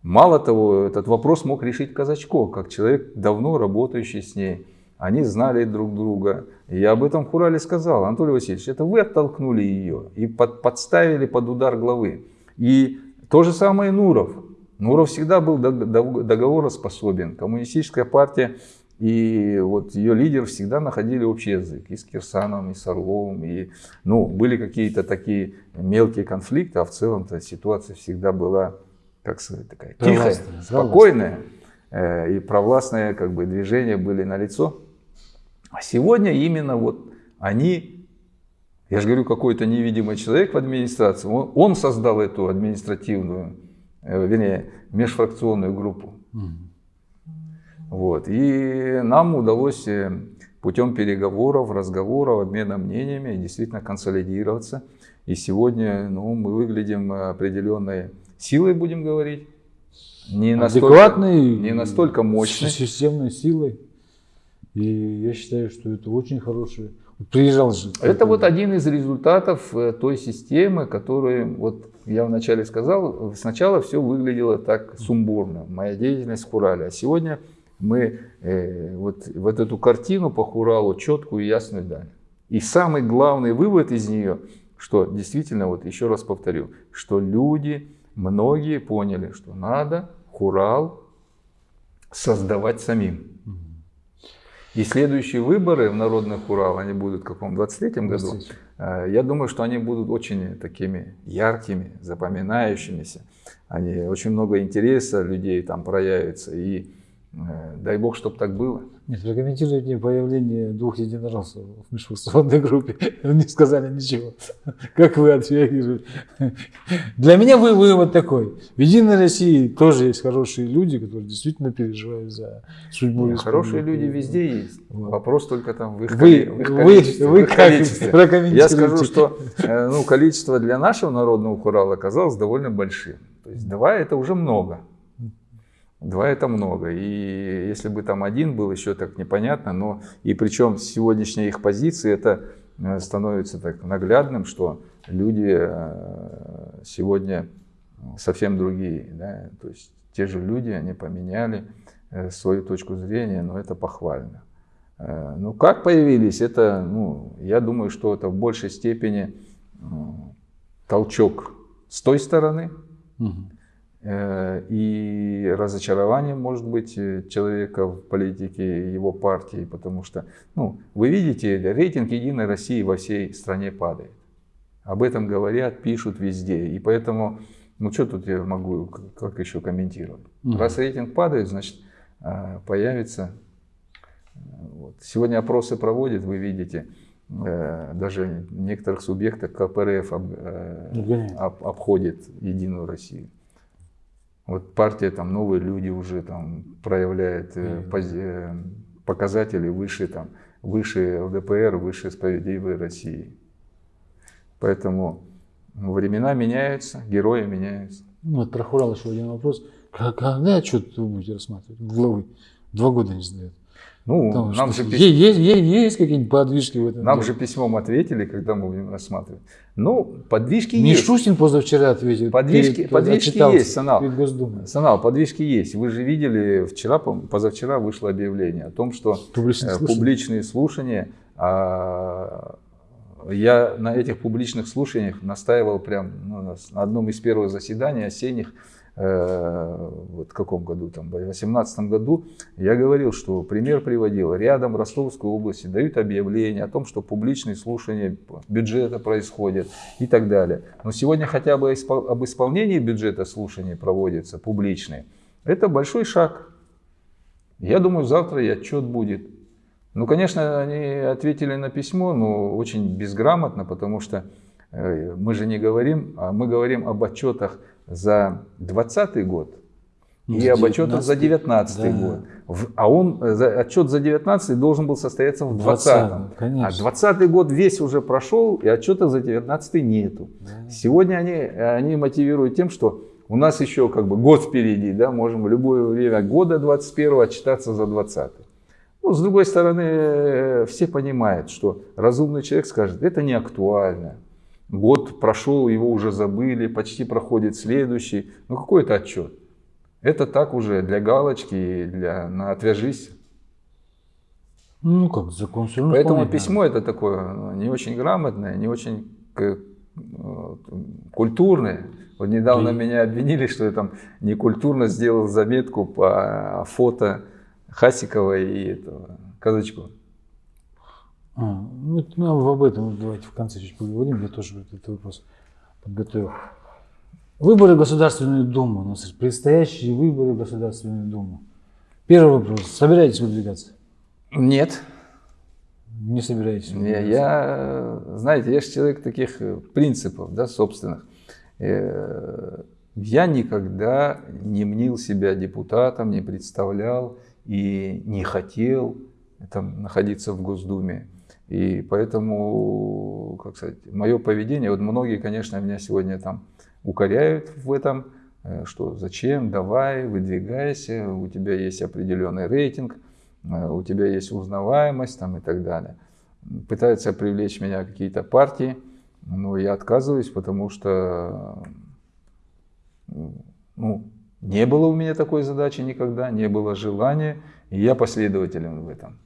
Мало того, этот вопрос мог решить Казачко, как человек, давно работающий с ней. Они знали друг друга. Я об этом в Хурале сказал. Анатолий Васильевич, это вы оттолкнули ее и под- подставили под удар главы. И то же самое Нуров. Нуров всегда был дог- дог- договороспособен. Коммунистическая партия и вот ее лидер всегда находили общий язык. И с Кирсановым, и с Орловым. И, ну, были какие-то такие мелкие конфликты, а в целом-то ситуация всегда была, как сказать, такая тихая, спокойная. Э, И провластные как бы, движения были налицо. А сегодня именно вот они, я же говорю, какой-то невидимый человек в администрации, он, он создал эту административную, э, вернее, межфракционную группу. Вот. И нам удалось э, путем переговоров, разговоров, обмена мнениями действительно консолидироваться. И сегодня ну, мы выглядим определенной силой, будем говорить. Не Адекватной, не настолько мощной. системной силой. И я считаю, что это очень хорошее. Приезжал же. Это вот один из результатов э, той системы, которую, вот я вначале сказал, сначала все выглядело так сумбурно, моя деятельность в Хурале. А сегодня мы э, вот, вот эту картину по Хуралу четкую и ясную дали. И самый главный вывод из нее, что действительно, вот еще раз повторю, что люди, многие поняли, что надо Хурал создавать самим. И следующие выборы в Народный Хурал, они будут в каком, 23-м году? 23. Э, Я думаю, что они будут очень такими яркими, запоминающимися. Они, очень много интереса людей там проявится. И дай бог, чтобы так было. Нет, прокомментируйте появление двух единороссов в межфракционной группе. Не сказали ничего. Как вы отреагируете? Для меня вы вывод такой. В Единой России тоже есть хорошие люди, которые действительно переживают за судьбу Хорошие республики. люди везде есть. Вот. Вопрос только там в их, Вы, в их вы, количестве, в вы их как количестве. Я скажу, что э, ну, количество для нашего народного хурала оказалось довольно большим. То есть два это уже много. Два это много. И если бы там один был, еще так непонятно. Но и причем сегодняшняя их позиция, это э, становится так наглядным, что люди э, сегодня совсем другие. Да? То есть те же люди, они поменяли э, свою точку зрения, но это похвально. Э, Ну, как появились, это, ну, я думаю, что это в большей степени толчок с той стороны, Мгм. Э, и разочарование может быть э, человека в политике, его партии, потому что, ну, вы видите, рейтинг Единой России во всей стране падает. Об этом говорят, пишут везде. И поэтому, ну что тут я могу, как еще комментировать? Угу. Раз рейтинг падает, значит э, появится... Вот. Сегодня опросы проводят, вы видите, даже некоторых субъектов КПРФ об, об, обходит Единую Россию. Вот партия, там новые люди уже там проявляет э, пози, э, показатели выше, там, выше ЛДПР, выше справедливой России. Поэтому времена меняются, герои меняются. Ну, вот про Хурал еще один вопрос. Когда отчет вы будете рассматривать? Главы. Два года не сдает. Ну, Потому нам же пис... есть, есть, есть какие-нибудь подвижки в этом? Нам деле? же письмом ответили, когда мы будем рассматривать. Ну, подвижки Мишустин есть. Мишустин позавчера ответил. Подвижки, перед, подвижки есть, Санал. Санал, подвижки есть. Вы же видели, вчера, позавчера вышло объявление о том, что публичные, э, слушания. публичные слушания, а, я на этих публичных слушаниях настаивал прям ну, на одном из первых заседаний осенних, вот в каком году, там, в 2018 году, я говорил, что пример приводил, рядом Ростовской области дают объявление о том, что публичные слушания бюджета происходят и так далее. Но сегодня хотя бы об исполнении бюджета слушаний проводятся публичные. Это большой шаг. Я думаю, завтра и отчет будет. Ну, конечно, они ответили на письмо, но очень безграмотно, потому что э, мы же не говорим, а мы говорим об отчетах за 2020 год ну, и об отчетах за 2019 да. год. А он, э, отчет за 2019 должен был состояться в 2020. А 2020 год весь уже прошел, и отчета за 2019 нету. Да. Сегодня они, они мотивируют тем, что у нас еще как бы год впереди, да, можем в любое время года 21 отчитаться за 20. Ну, с другой стороны, э, все понимают, что разумный человек скажет, это не актуально. Год прошел, его уже забыли, почти проходит следующий. Ну какой это отчет? Это так уже для галочки, для, на отвяжись. Ну как, закон все равно Поэтому письмо это такое не очень грамотное, не очень э, культурное. Вот недавно Ты... меня обвинили, что я там некультурно сделал заметку по фото Хасикова и этого Казачкова. А, ну, ну, об этом давайте в конце чуть поговорим. Я тоже этот вопрос подготовил. Выборы в Государственную Думу. У нас предстоящие выборы в Государственную Думу. Первый вопрос. Собираетесь выдвигаться? Нет. Не собираетесь выдвигаться? Я, знаете, я же человек таких э, принципов, да, собственных. Э, я никогда не мнил себя депутатом, не представлял и не хотел там, находиться в Госдуме. И поэтому, как сказать, мое поведение, вот многие, конечно, меня сегодня там укоряют в этом, э, что зачем, давай, выдвигайся, у тебя есть определенный рейтинг, э, у тебя есть узнаваемость там, и так далее. Пытаются привлечь меня какие-то партии, но я отказываюсь, потому что ну, не было у меня такой задачи никогда, не было желания, и я последователен в этом.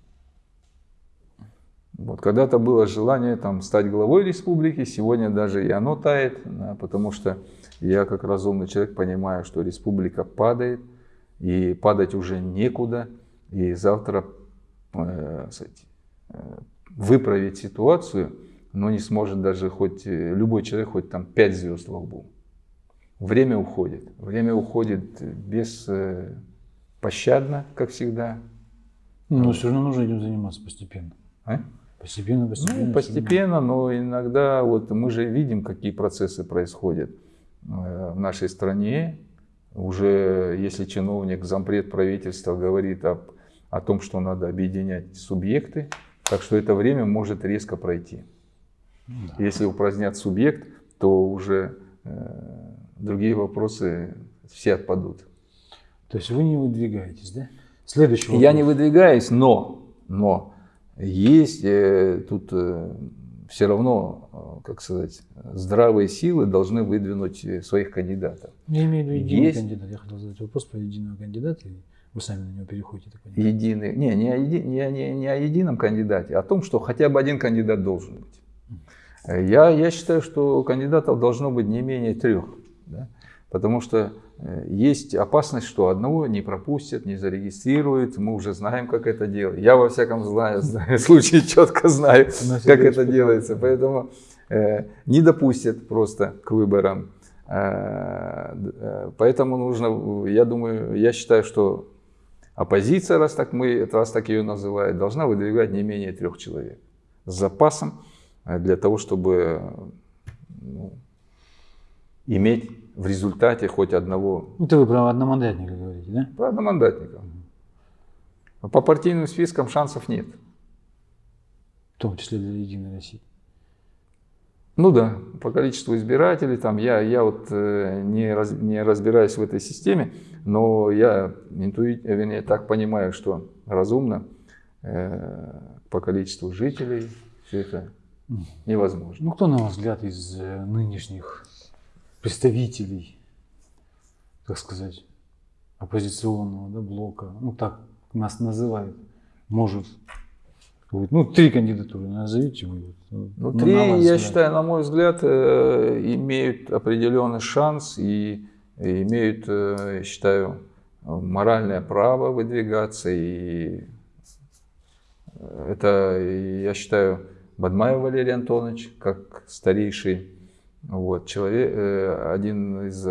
Вот когда-то было желание там, стать главой республики, сегодня даже и оно тает, потому что я как разумный человек понимаю, что республика падает, и падать уже некуда, и завтра э, э, выправить ситуацию, но не сможет даже хоть э, любой человек, хоть там 5 звезд во лбу. Время уходит, время уходит без э, пощадно, как всегда. Но все равно нужно этим заниматься постепенно. А? Постепенно, постепенно. Ну, постепенно, но иногда вот мы же видим, какие процессы происходят э, в нашей стране. Уже если чиновник, зампред правительства говорит об, о том, что надо объединять субъекты, так что это время может резко пройти. Ну да. Если упразднят субъект, то уже э, другие вопросы все отпадут. То есть вы не выдвигаетесь, да? Следующий вопрос. Я не выдвигаюсь, но, но есть э, тут э, все равно, э, как сказать, здравые силы должны выдвинуть своих кандидатов. Я имею в виду единый есть... кандидат. Я хотел задать вопрос про единого кандидата. И вы сами на него переходите. Так единый. Не, не о, еди... не, не, не о едином кандидате, а о том, что хотя бы один кандидат должен быть. Я, я считаю, что кандидатов должно быть не менее трех. Да? Потому что есть опасность, что одного не пропустят, не зарегистрируют. Мы уже знаем, как это делать. Я во всяком знаю, случае четко знаю, как это делается. Поэтому э, не допустят просто к выборам. Э, э, поэтому нужно, я думаю, я считаю, что оппозиция, раз так мы, раз так ее называют, должна выдвигать не менее трех человек с запасом э, для того, чтобы ну, иметь в результате хоть одного. Это вы про одномандатника говорите, да? Про одномандатника. По партийным спискам шансов нет. В том числе для Единой России. Ну да, по количеству избирателей, там я, я вот э, не, раз, не разбираюсь в этой системе, но я интуит, вернее, так понимаю, что разумно э, по количеству жителей все это невозможно. Ну кто, на ваш взгляд, из э, нынешних представителей, так сказать, оппозиционного да, блока, ну так нас называют, может ну, три кандидатуры назовите вы. Ну, три, я взгляд. считаю, на мой взгляд, э, имеют определенный шанс и имеют, э, я считаю, моральное право выдвигаться. И это, я считаю, Бадмаев Валерий Антонович, как старейший вот, человек, э, один из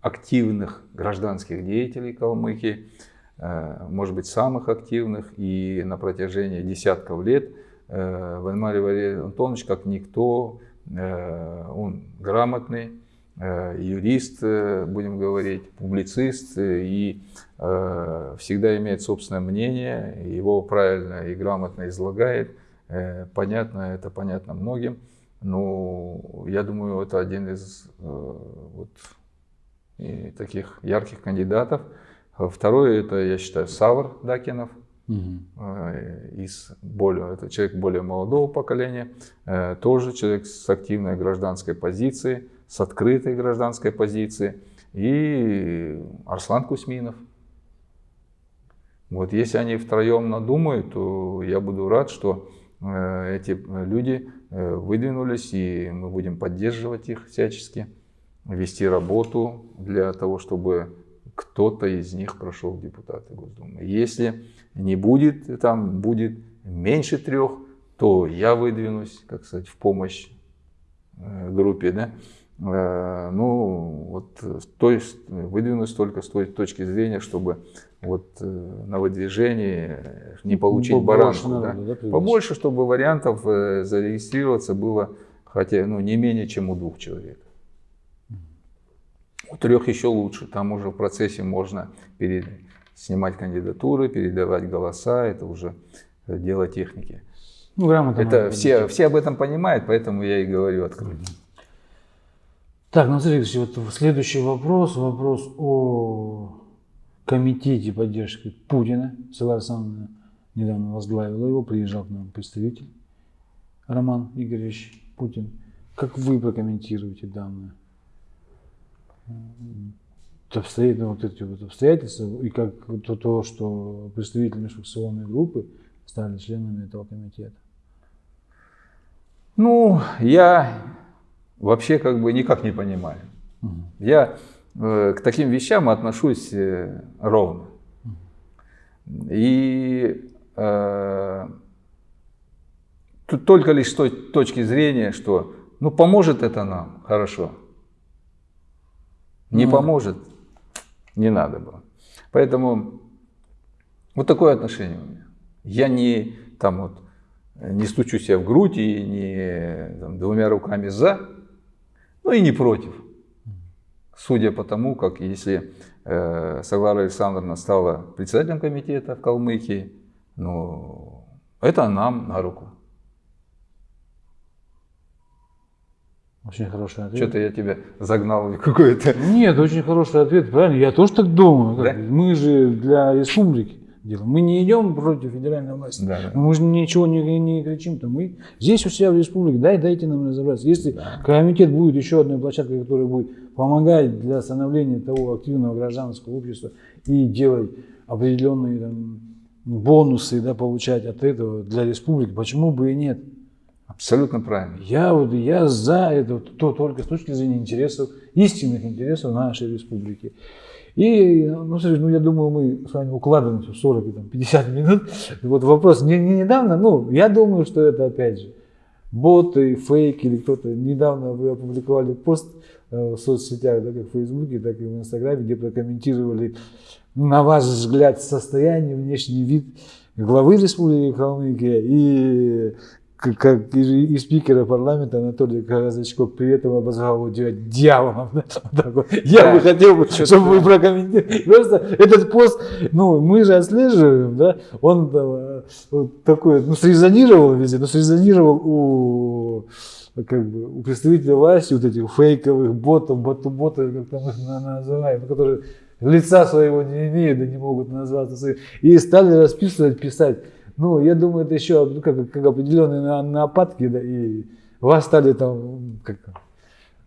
активных гражданских деятелей Калмыкии. Э, может быть, самых активных, и на протяжении десятков лет э, Вальмарий Валерий Антонович, как никто, э, он грамотный, юрист, будем говорить, публицист, и всегда имеет собственное мнение, его правильно и грамотно излагает. Понятно, это понятно многим. Но я думаю, это один из вот, таких ярких кандидатов. Второе, это, я считаю, Савр Дакинов. Угу. Из более, это человек более молодого поколения, э, тоже человек с активной гражданской позицией, с открытой гражданской позицией. И Арслан Кусминов. Вот если они втроем надумают, то я буду рад, что э, эти люди выдвинулись, и мы будем поддерживать их всячески, вести работу для того, чтобы кто-то из них прошел в депутаты Госдумы. Если не будет, там будет меньше трех, то я выдвинусь, как сказать, в помощь э, группе, да. Э, ну, вот, то есть выдвинусь только с той точки зрения, чтобы вот э, на выдвижении не получить Побольше баранку. Надо, да? Побольше, чтобы вариантов зарегистрироваться было хотя ну, не менее, чем у двух человек. У трех еще лучше, там уже в процессе можно перед... снимать кандидатуры, передавать голоса, это уже дело техники. Ну, грамотно. Это все, все об этом понимают, поэтому я и говорю открыто. Так, ну следующий, вот следующий вопрос, вопрос о комитете поддержки Путина. Села Александровна недавно возглавила его, приезжал к нам представитель Роман Игоревич Путин. Как вы прокомментируете данное? обстоятельства, вот эти вот обстоятельства, и как то, то, что представители межфракционной группы стали членами этого комитета? Ну, я вообще как бы никак не понимаю. Угу. Я э, к таким вещам отношусь э, ровно. И э, тут только лишь с той точки зрения, что ну поможет это нам, хорошо не поможет, не надо было. Поэтому вот такое отношение у меня. Я не там вот не стучу себя в грудь и не там, двумя руками за, но и не против. Судя по тому, как если э, Саглара Александровна стала председателем комитета в Калмыкии, ну, это нам на руку. Очень хороший ответ. Что-то я тебя загнал какой-то... Нет, очень хороший ответ, правильно? Я тоже так думаю. Да? Мы же для республики делаем. Мы не идем против федеральной власти. Да, да. Мы же ничего не, не кричим. -то. Мы здесь у себя в республике, дай, дайте нам разобраться. Если да. комитет будет еще одной площадкой, которая будет помогать для становления того активного гражданского общества и делать определенные там, бонусы да, получать от этого для республики, почему бы и нет? Абсолютно правильно. Я, вот, я за это то, только с точки зрения интересов, истинных интересов нашей республики. И, ну, слушай, ну, я думаю, мы с вами укладываемся в 40 там, 50 минут. Вот вопрос, не, не недавно, ну, я думаю, что это, опять же, боты, фейки или кто-то. Недавно вы опубликовали пост э, в соцсетях, да, как в Фейсбуке, так и в Инстаграме, где прокомментировали, на ваш взгляд, состояние, внешний вид главы Республики Калмыкия и как, и, и спикера парламента Анатолий Казачков при этом обозвал его дьяволом. Вот. Я Да. бы хотел, чтобы вы прокомментировали. Просто этот пост, ну, мы же отслеживаем, да, он э, вот такой, ну, срезонировал везде, но срезонировал у как бы у представителей власти, вот этих фейковых ботов, боту-ботов, как там их на- называем, ну, которые лица своего не имеют, да не могут назваться своим, и стали расписывать, писать. Ну, я думаю, это еще ну, как, как определенные на- нападки, да, и вас стали там как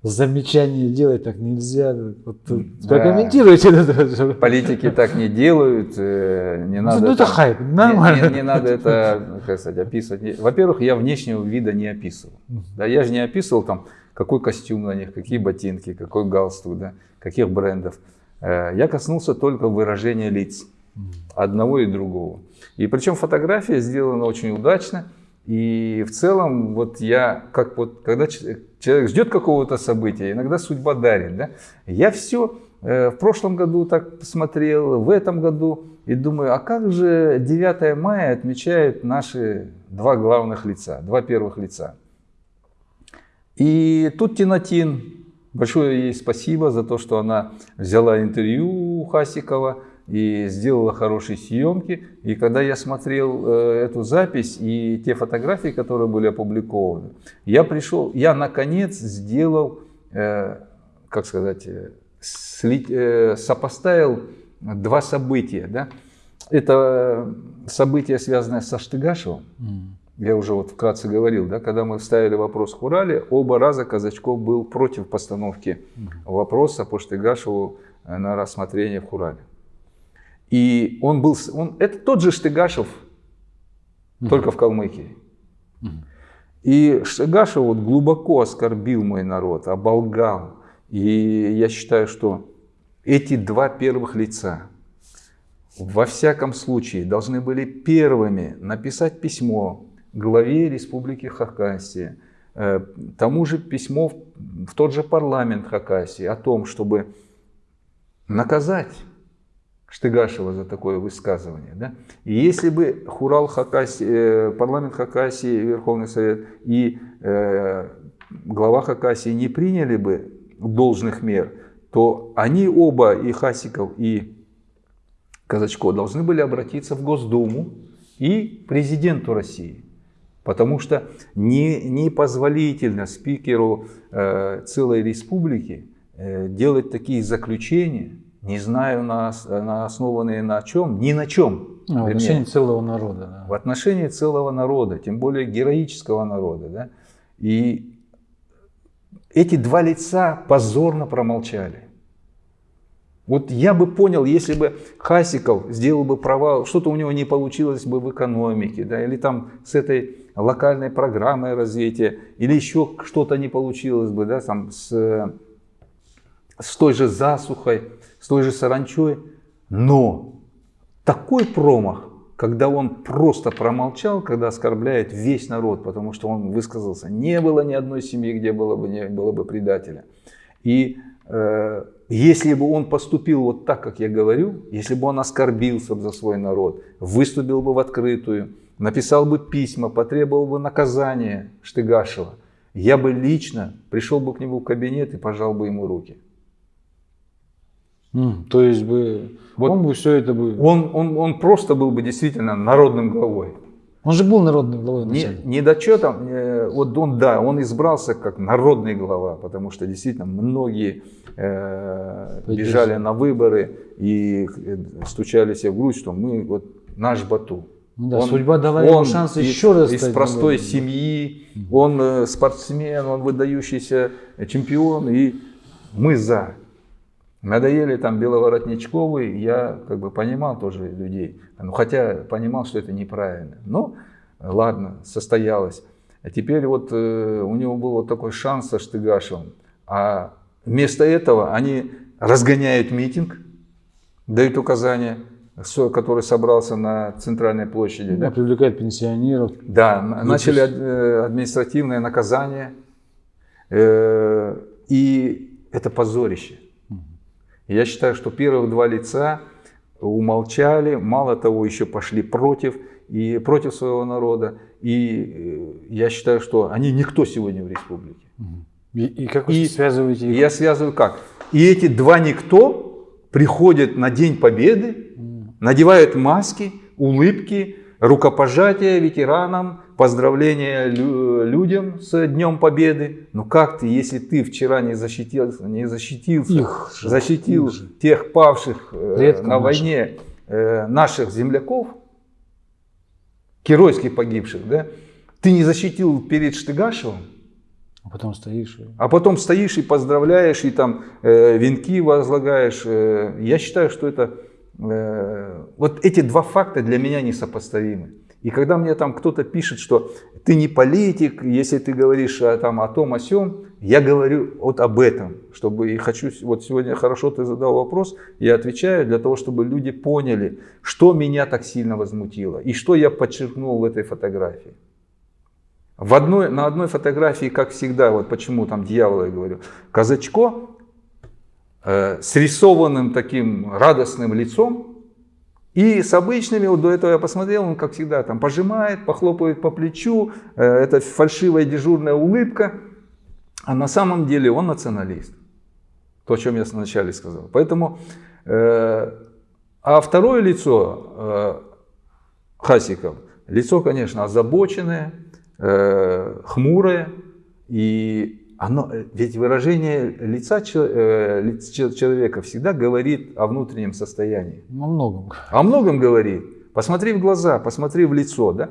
замечания делать так нельзя. Вот, Да. прокомментируйте это. Политики так не делают, э, не надо. ну, это там- хайп, не- нормально. Не, не надо это, как сказать, описывать. Не- Во-первых, я внешнего вида не описывал. Да, я же не описывал там, какой костюм на них, какие ботинки, какой галстук, да, каких брендов. Э, Я коснулся только выражения лиц одного и другого. И причем фотография сделана очень удачно. И в целом, вот я, как вот, когда человек ждет какого-то события, иногда судьба дарит, да, я все в прошлом году так посмотрел, в этом году, и думаю, а как же 9 мая отмечают наши два главных лица, два первых лица. И тут Тинатин, большое ей спасибо за то, что она взяла интервью у Хасикова и сделала хорошие съемки. И когда я смотрел э, эту запись и те фотографии, которые были опубликованы, я пришел, я наконец сделал, э, как сказать, э, сопоставил два события. Да? Это событие, связанное со Штыгашевым, я уже вот вкратце говорил, да, когда мы ставили вопрос в Хурале, оба раза Казачков был против постановки вопроса по Штыгашеву на рассмотрение в Хурале. И он был, он, это тот же Штыгашев, только в Калмыкии. И Штыгашев вот глубоко оскорбил мой народ, оболгал. И я считаю, что эти два первых лица во всяком случае должны были первыми написать письмо главе Республики Хакасия, э, тому же письмо в тот же парламент Хакасии о том, чтобы наказать Штыгашева за такое высказывание. Да? И если бы Хурал Хакасии, э, парламент Хакасии, Верховный Совет и э, глава Хакасии не приняли бы должных мер, то они оба, и Хасиков, и Казачко, должны были обратиться в Госдуму и президенту России. Потому что не, непозволительно спикеру э, целой республики э, делать такие заключения, не знаю, на, на основанные на чем, ни на чем. А, в отношении целого народа. да. в отношении целого народа, тем более героического народа. Да? И эти два лица позорно промолчали. Вот я бы понял, если бы Хасиков сделал бы провал, что-то у него не получилось бы в экономике, да, или там с этой локальной программой развития, или еще что-то не получилось бы, да, там с, с той же засухой, с той же саранчой. Но такой промах, когда он просто промолчал, когда оскорбляет весь народ, потому что он высказался, не было ни одной семьи, где было бы, не было бы предателя. И э, если бы он поступил вот так, как я говорю, если бы он оскорбился бы за свой народ, выступил бы в открытую, написал бы письма, потребовал бы наказания Штыгашева, я бы лично пришел бы к нему в кабинет и пожал бы ему руки. М, То есть бы Вот. он бы все это бы. Он, он, он просто был бы действительно народным главой. Он же был народным главой Не, вначале. не дочетом, э, вот он, да, он избрался как народный глава, потому что действительно многие э, бежали на выборы и э, стучали себе в грудь, что мы вот наш Бату. Ну да, судьба дала ему шанс из, еще раз из стать простой народным. семьи, он э, спортсмен, он выдающийся чемпион, и мы за. Надоели там Беловоротничковы, я как бы понимал тоже людей, ну, хотя понимал, что это неправильно. Но ладно, состоялось. А теперь вот э, у него был вот такой шанс со Штыгашевым. А вместо этого они разгоняют митинг, дают указания, который собрался на центральной площади. Да, да. привлекает пенсионеров. Да, на- начали ад- э, административное наказание. Э, И это позорище. Я считаю, что первых два лица умолчали, мало того, еще пошли против, и против своего народа. И э, я считаю, что они никто сегодня в республике. И, и как вы И- связываете их? я связываю как? И эти два никто приходят на День Победы, надевают маски, улыбки, рукопожатия ветеранам, поздравления лю- людям с Днем Победы. Но как ты, если ты вчера не защитил, не защитился, Их же, защитил их же. тех павших э, Предков на наших. войне э, наших земляков, геройски погибших, да? Ты не защитил перед Штыгашевым, А потом стоишь. а потом стоишь и поздравляешь, и там э, венки возлагаешь. Э, я считаю, что это... э, вот эти два факта для меня несопоставимы. И когда мне там кто-то пишет, что ты не политик, если ты говоришь о, там, о том, о сем, я говорю вот об этом, чтобы и хочу, вот сегодня хорошо ты задал вопрос, я отвечаю для того, чтобы люди поняли, что меня так сильно возмутило и что я подчеркнул в этой фотографии. В одной, на одной фотографии, как всегда, вот почему там дьявола я говорю, казачко э, с рисованным таким радостным лицом и с обычными, вот до этого я посмотрел, он как всегда там пожимает, похлопывает по плечу, э, это фальшивая дежурная улыбка, а на самом деле он националист. То, о чем я вначале сказал. Поэтому, э, а второе лицо э, Хасиков, лицо, конечно, озабоченное, э, хмурое, и оно, э, ведь выражение лица э, лиц- чел- человека всегда говорит о внутреннем состоянии. Во многом. О многом говорит. Посмотри в глаза, посмотри в лицо. Да?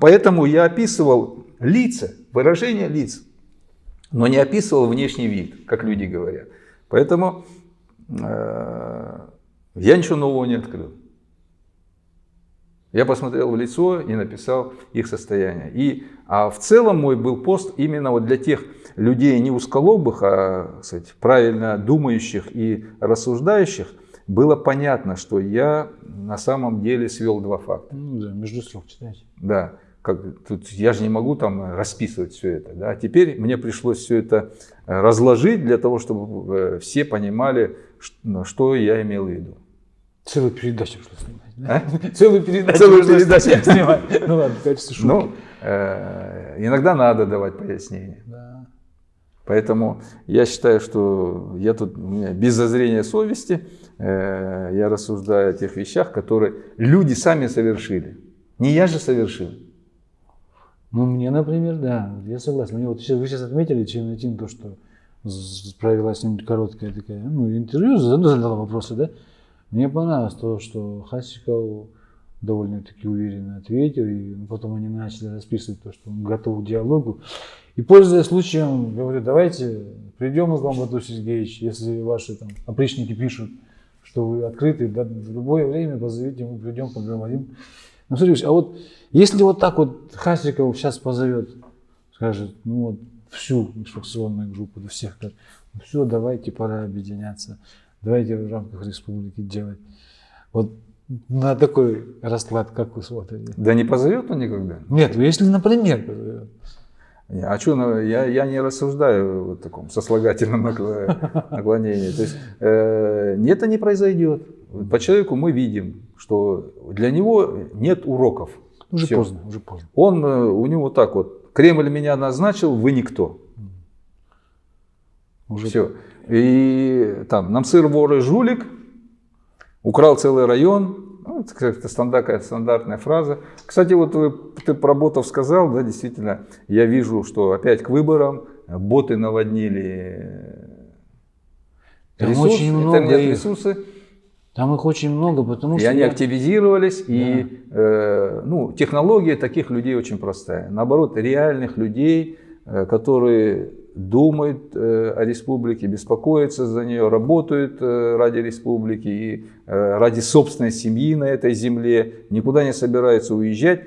Поэтому я описывал лица, выражение лиц, но не описывал внешний вид, как люди говорят. Поэтому э, я ничего нового не открыл. Я посмотрел в лицо и написал их состояние. И, а в целом мой был пост именно вот для тех людей не узколобых, а кстати, правильно думающих и рассуждающих. Было понятно, что я на самом деле свел два факта. Ну да, между слов читайте. Да, как, тут я же не могу там расписывать все это. Да? А теперь мне пришлось все это э, разложить для того, чтобы э, все понимали, что я имел в виду. Целую передачу пришлось снимать. А? Целую передачу Целую передачу. снимать. Ну ладно, в качестве шутки. Ну, иногда надо давать пояснения. Да. Поэтому я считаю, что я тут без зазрения совести, э, я рассуждаю о тех вещах, которые люди сами совершили. Не я же совершил. Ну, мне, например, да, я согласен. Мне вот сейчас, вы сейчас отметили, чем Тим, то, что провела с ним короткая такая, ну, интервью, зад- задала вопросы, да. Мне понравилось то, что Хасиков довольно-таки уверенно ответил, и потом они начали расписывать то, что он готов к диалогу. И пользуясь случаем, говорю, давайте придем к вам, Бату Сергеевич, если ваши там опричники пишут, что вы открыты, да, в любое время позовите, мы придем, поговорим. Ну, Сергеевич, а вот если вот так вот Хасиков сейчас позовет, скажет, ну вот всю инструкционную группу, до всех, скажет, ну все, давайте, пора объединяться, давайте в рамках республики делать. Вот на такой расклад, как вы смотрите? Да не позовет он никогда. Нет, ну если, например, позовет. А что, я, я не рассуждаю в таком сослагательном накло- наклонении. То есть э, это не произойдет. По человеку мы видим, что для него нет уроков. Уже Всё. поздно, уже поздно. Он, э, у него так вот, Кремль меня назначил, вы никто. Уже Все. И там, Намсыр вор и жулик, украл целый район. Ну, это как-то стандар- какая-то стандартная фраза. Кстати, вот вы, ты про ботов сказал, да, действительно, я вижу, что опять к выборам боты наводнили Там ресурс, очень много интернет-ресурсы, Там их очень много, потому и что... они я- активизировались, и э, ну, технология таких людей очень простая. Наоборот, реальных людей, э, которые думают э, о республике, беспокоятся за нее, работают э, ради республики и э, ради собственной семьи на этой земле, никуда не собираются уезжать.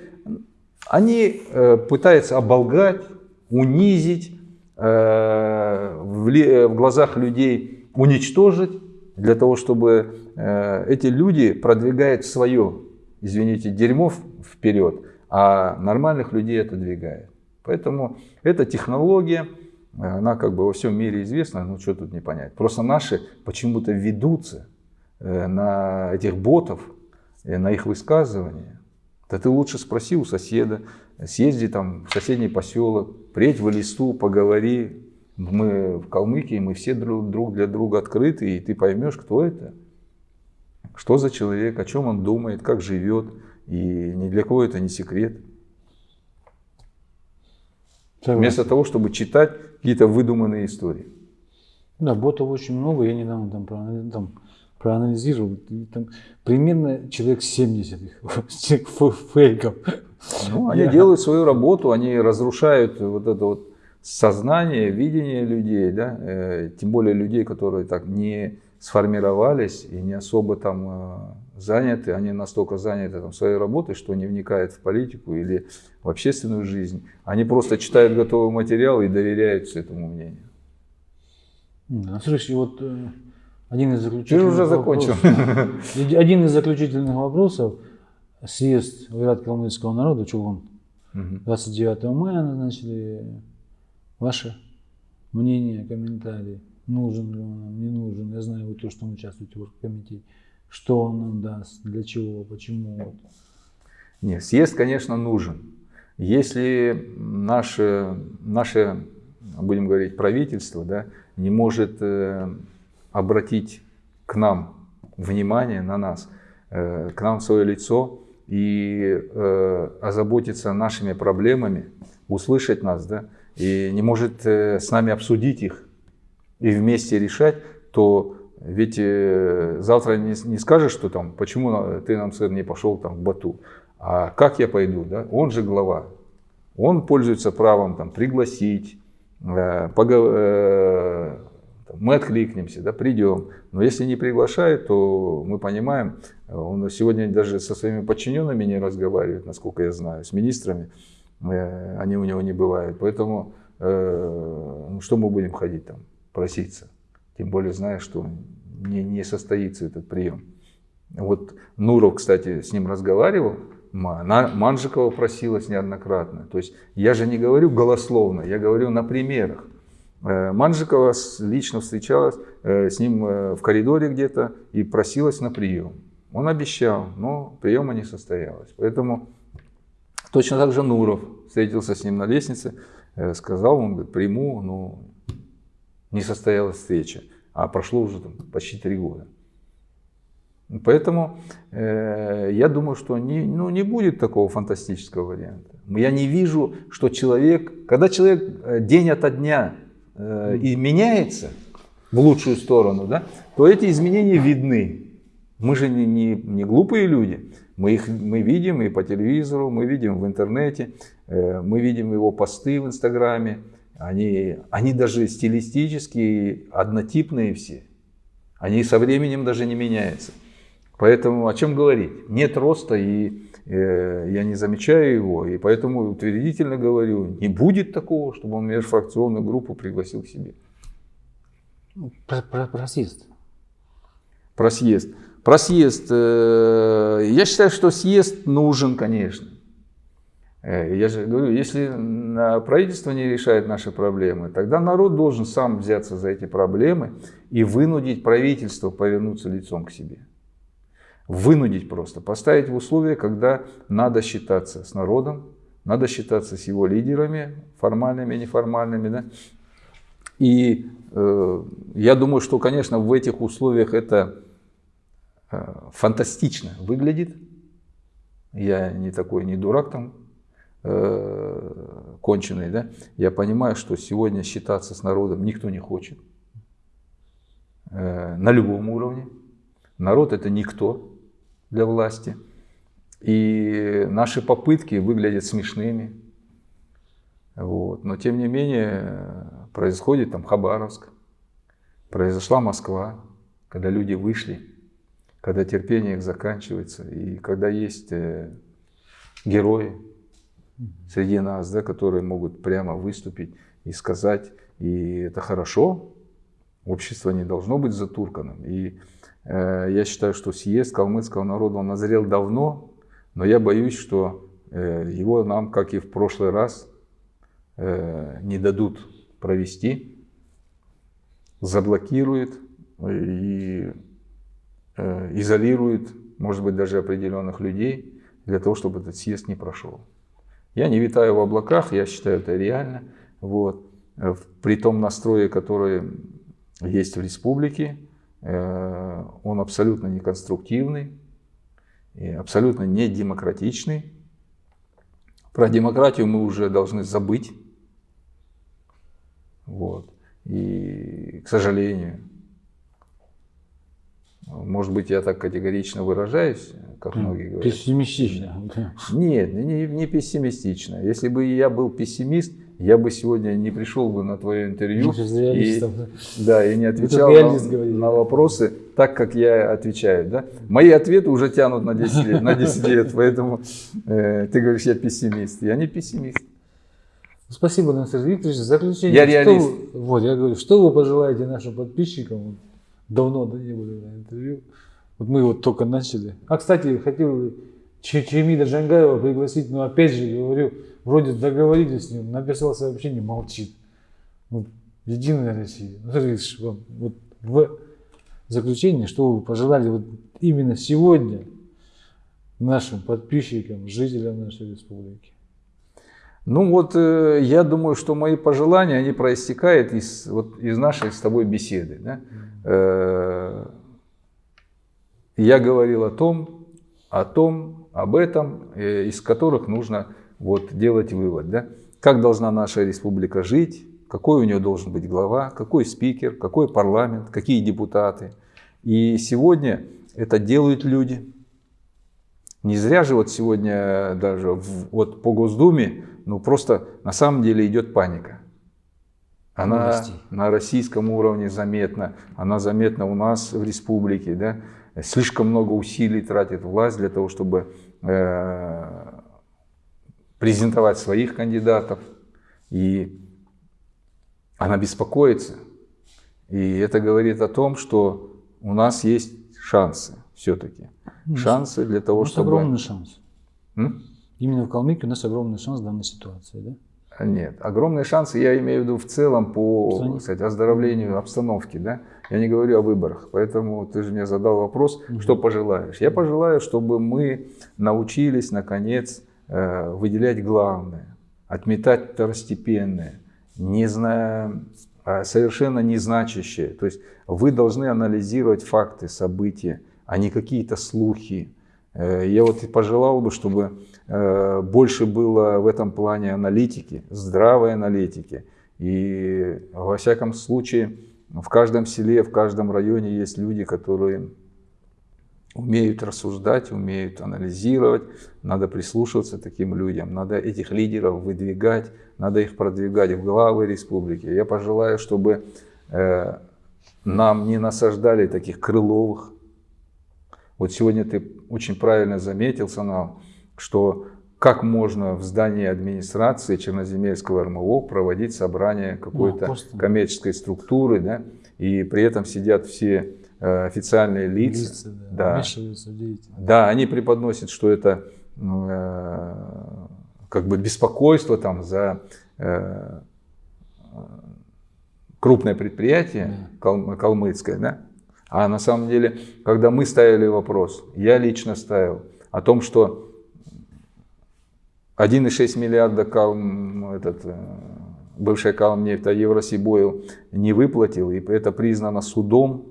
Они пытаются оболгать, унизить, в, глазах людей уничтожить, для того, чтобы эти люди продвигают свое, извините, дерьмо вперед, а нормальных людей это двигает. Поэтому эта технология, она как бы во всем мире известна, ну что тут не понять. Просто наши почему-то ведутся э, на этих ботов, э, на их высказывания. Да ты лучше спроси у соседа, съезди там в соседний поселок, приедь в листу, поговори. Мы в Калмыкии, мы все друг, друг для друга открыты, и ты поймешь, кто это. Что за человек, о чем он думает, как живет. И ни для кого это не секрет. Согласен. Вместо того, чтобы читать какие-то выдуманные истории. Да, ботов очень много. Я недавно там, там проанализировал. Там примерно человек 70 их, фейков. Ну, они Я... делают свою работу, они разрушают вот это вот сознание, видение людей, да, э, тем более людей, которые так не сформировались и не особо там э, заняты, они настолько заняты там, своей работой, что не вникают в политику или в общественную жизнь. Они просто читают готовый материал и доверяются этому мнению. Да, слушай, вот э, один из заключительных Ты уже закончил. Вопросов, один из заключительных вопросов. Съезд Вират калмыцкого народа, Чулон, 29 мая назначили. Ваше мнение, комментарии. Нужен ли он нам, не нужен. Я знаю, вы то, что участвуете в оргкомитете. Что он нам даст, для чего, почему. Нет, съезд, конечно, нужен. Если наше, наше будем говорить, правительство да, не может э, обратить к нам внимание на нас, э, к нам свое лицо и э, озаботиться нашими проблемами, услышать нас, да, и не может э, с нами обсудить их и вместе решать, то ведь э, завтра не, не скажешь, что там, почему ты нам, сэр, не пошел там в Бату, а как я пойду, да? Он же глава, он пользуется правом там пригласить, э, погов... э, мы откликнемся, да, придем. Но если не приглашают, то мы понимаем, он сегодня даже со своими подчиненными не разговаривает, насколько я знаю, с министрами, э, они у него не бывают. Поэтому э, ну, что мы будем ходить там, проситься? Тем более зная, что не, не состоится этот прием. Вот Нуров, кстати, с ним разговаривал, Манжикова просилась неоднократно. То есть я же не говорю голословно, я говорю на примерах. Э, Манжикова лично встречалась э, с ним э, в коридоре где-то и просилась на прием. Он обещал, но приема не состоялось. Поэтому точно так же Нуров встретился с ним на лестнице, сказал, он говорит, приму, но не состоялась встреча. А прошло уже там, почти три года. Поэтому э, я думаю, что не, ну, не будет такого фантастического варианта. Я не вижу, что человек, когда человек день ото дня э, меняется в лучшую сторону, да, то эти изменения видны. Мы же не, не, не глупые люди. Мы их мы видим и по телевизору, мы видим в интернете, э, мы видим его посты в Инстаграме. Они, они даже стилистически однотипные все. Они со временем даже не меняются. Поэтому о чем говорить? Нет роста, и э, я не замечаю его, и поэтому утвердительно говорю, не будет такого, чтобы он межфракционную группу пригласил к себе. Ну, про, про, про съезд. Про съезд. Про съезд. Э, я считаю, что съезд нужен, конечно. Э, я же говорю, если правительство не решает наши проблемы, тогда народ должен сам взяться за эти проблемы и вынудить правительство повернуться лицом к себе. Вынудить просто, поставить в условия, когда надо считаться с народом, надо считаться с его лидерами, формальными, неформальными. Да? И э, я думаю, что, конечно, в этих условиях это э, фантастично выглядит. Я не такой, не дурак там э. Да? Я понимаю, что сегодня считаться с народом никто не хочет. Э, на любом уровне. Народ это никто для власти. И наши попытки выглядят смешными. Вот. Но тем не менее происходит там Хабаровск, произошла Москва, когда люди вышли, когда терпение их заканчивается, и когда есть э, герои, среди нас, да, которые могут прямо выступить и сказать, и это хорошо, общество не должно быть затурканным. И э, я считаю, что съезд калмыцкого народа, он назрел давно, но я боюсь, что э, его нам, как и в прошлый раз, э, не дадут провести, заблокируют и э, изолируют, может быть, даже определенных людей для того, чтобы этот съезд не прошел. Я не витаю в облаках, я считаю это реально. Вот. Э, при том настрое, который есть в республике, э, он абсолютно неконструктивный и абсолютно не демократичный. Про демократию мы уже должны забыть. Вот. И, к сожалению, может быть, я так категорично выражаюсь, как многие говорят. Пессимистично. Нет, не, не пессимистично. Если бы я был пессимист, я бы сегодня не пришел бы на твое интервью и, да, и не отвечал на, на вопросы так, как я отвечаю. Да? Мои ответы уже тянут на 10 лет, на 10 лет поэтому э, ты говоришь, я пессимист. Я не пессимист. Спасибо, Насер Викторович. Заключение. Я реалист. Что, вот, я говорю, что вы пожелаете нашим подписчикам? Давно да, не были на интервью. Вот мы вот только начали. А, кстати, хотел Чемида Джангаева пригласить, но опять же говорю, вроде договорились с ним, написал сообщение, молчит. Вот, Единая Россия. Ну, смотрите, вам вот в заключение, что вы пожелали вот именно сегодня нашим подписчикам, жителям нашей республики? Ну вот, э, я думаю, что мои пожелания, они проистекают из, вот, из нашей с тобой беседы. Да? Э, я говорил о том, о том, об этом, э, из которых нужно вот, делать вывод. Да? Как должна наша республика жить, какой у нее должен быть глава, какой спикер, какой парламент, какие депутаты. И сегодня это делают люди. Не зря же вот сегодня даже в, вот по Госдуме ну просто на самом деле идет паника. Она на российском уровне заметна, она заметна у нас в республике. Да? Слишком много усилий тратит власть для того, чтобы э, презентовать своих кандидатов. И она беспокоится. И это говорит о том, что у нас есть шансы все-таки. Шансы для того, чтобы... огромный шанс. М? Именно в Калмыкии у нас огромный шанс в данной ситуации, да? Нет, огромные шансы, я имею в виду в целом по сказать, оздоровлению обстановки, да? Я не говорю о выборах, поэтому ты же мне задал вопрос, угу. что пожелаешь. Я пожелаю, чтобы мы научились, наконец, э, выделять главное, отметать второстепенное, не зная, а совершенно незначащее. То есть вы должны анализировать факты, события, а не какие-то слухи. Э, я вот пожелал бы, чтобы Э, больше было в этом плане аналитики, здравой аналитики. И во всяком случае в каждом селе, в каждом районе есть люди, которые умеют рассуждать, умеют анализировать. Надо прислушиваться таким людям, надо этих лидеров выдвигать, надо их продвигать в главы республики. Я пожелаю, чтобы э, нам не насаждали таких крыловых. Вот сегодня ты очень правильно заметил, Санал, что как можно в здании администрации Черноземельского РМО проводить собрание какой-то ну, коммерческой структуры, да, и при этом сидят все э, официальные лица. лица да, да. да, они преподносят, что это ну, э, как бы беспокойство там за э, крупное предприятие да. калмыцкое, да? А на самом деле, когда мы ставили вопрос, я лично ставил о том, что 1,6 миллиарда калм, этот, э, бывшая Калмнефть, а Евросибойл не выплатил, и это признано судом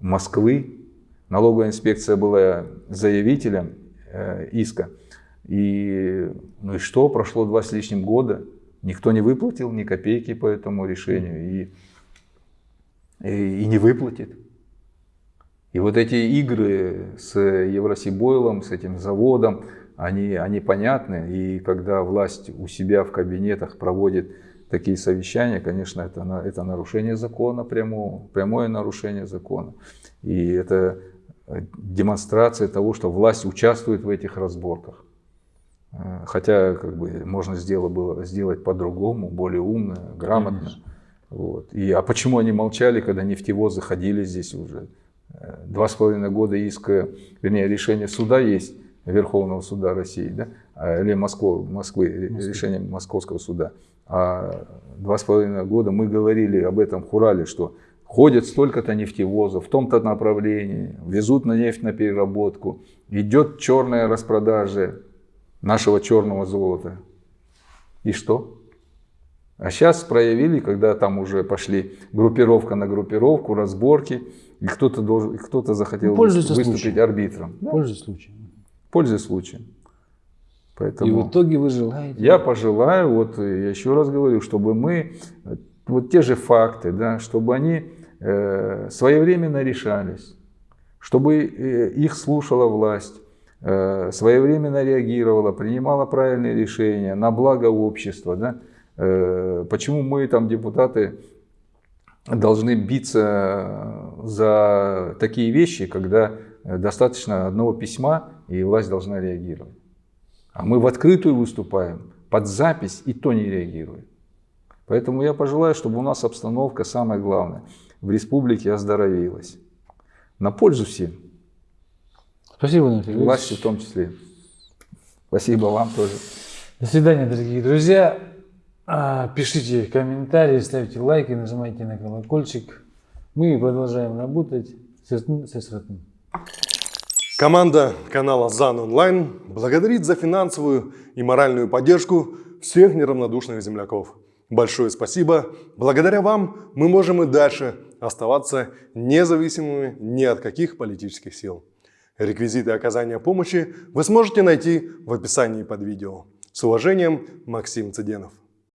Москвы. Налоговая инспекция была заявителем э, иска. И, ну и что, прошло два с лишним года, никто не выплатил ни копейки по этому решению и, и, и не выплатит. И вот эти игры с Евросибойлом, с этим заводом, они, они понятны. И когда власть у себя в кабинетах проводит такие совещания, конечно, это, это нарушение закона, прямое, прямое нарушение закона. И это демонстрация того, что власть участвует в этих разборках. Э, Хотя как бы можно сделать, было сделать по-другому, более умно, грамотно. Конечно. Вот. И, а почему они молчали, когда нефтевозы ходили здесь уже? Э, Два с половиной года иска, вернее, решение суда есть, Верховного суда России, да? А, или Москвы, Москвы, решение Московского суда. А два с половиной года мы говорили об этом в Хурале, что ходит столько-то нефтевозов в том-то направлении, везут на нефть на переработку, идет черная распродажа нашего черного золота. И что? А сейчас проявили, когда там уже пошли группировка на группировку, разборки, и кто-то должен, кто-то захотел пользуются выступить случаем. арбитром. Да, Пользуясь случаем. пользуясь случаем. И Поэтому в итоге вы желаете... я пожелаю, вот я еще раз говорю, чтобы мы, вот те же факты, да, чтобы они э, своевременно решались, чтобы э, их слушала власть, э, своевременно реагировала, принимала правильные решения на благо общества. Да? Э, почему мы там, депутаты, должны биться за такие вещи, когда э, достаточно одного письма, и власть должна реагировать. А мы в открытую выступаем, под запись, и то не реагирует. Поэтому я пожелаю, чтобы у нас обстановка, самое главное, в республике оздоровилась. На пользу всем, Спасибо, Дмитрий власти в том числе. Спасибо вам тоже. До свидания, дорогие друзья. А, Пишите комментарии, ставьте лайки, нажимайте на колокольчик. Мы продолжаем работать. Сесн- сесратн. Команда канала ЗАН Онлайн благодарит за финансовую и моральную поддержку всех неравнодушных земляков. Большое спасибо. Благодаря вам мы можем и дальше оставаться независимыми ни от каких политических сил. Реквизиты оказания помощи вы сможете найти в описании под видео. С уважением, Максим Цыденов.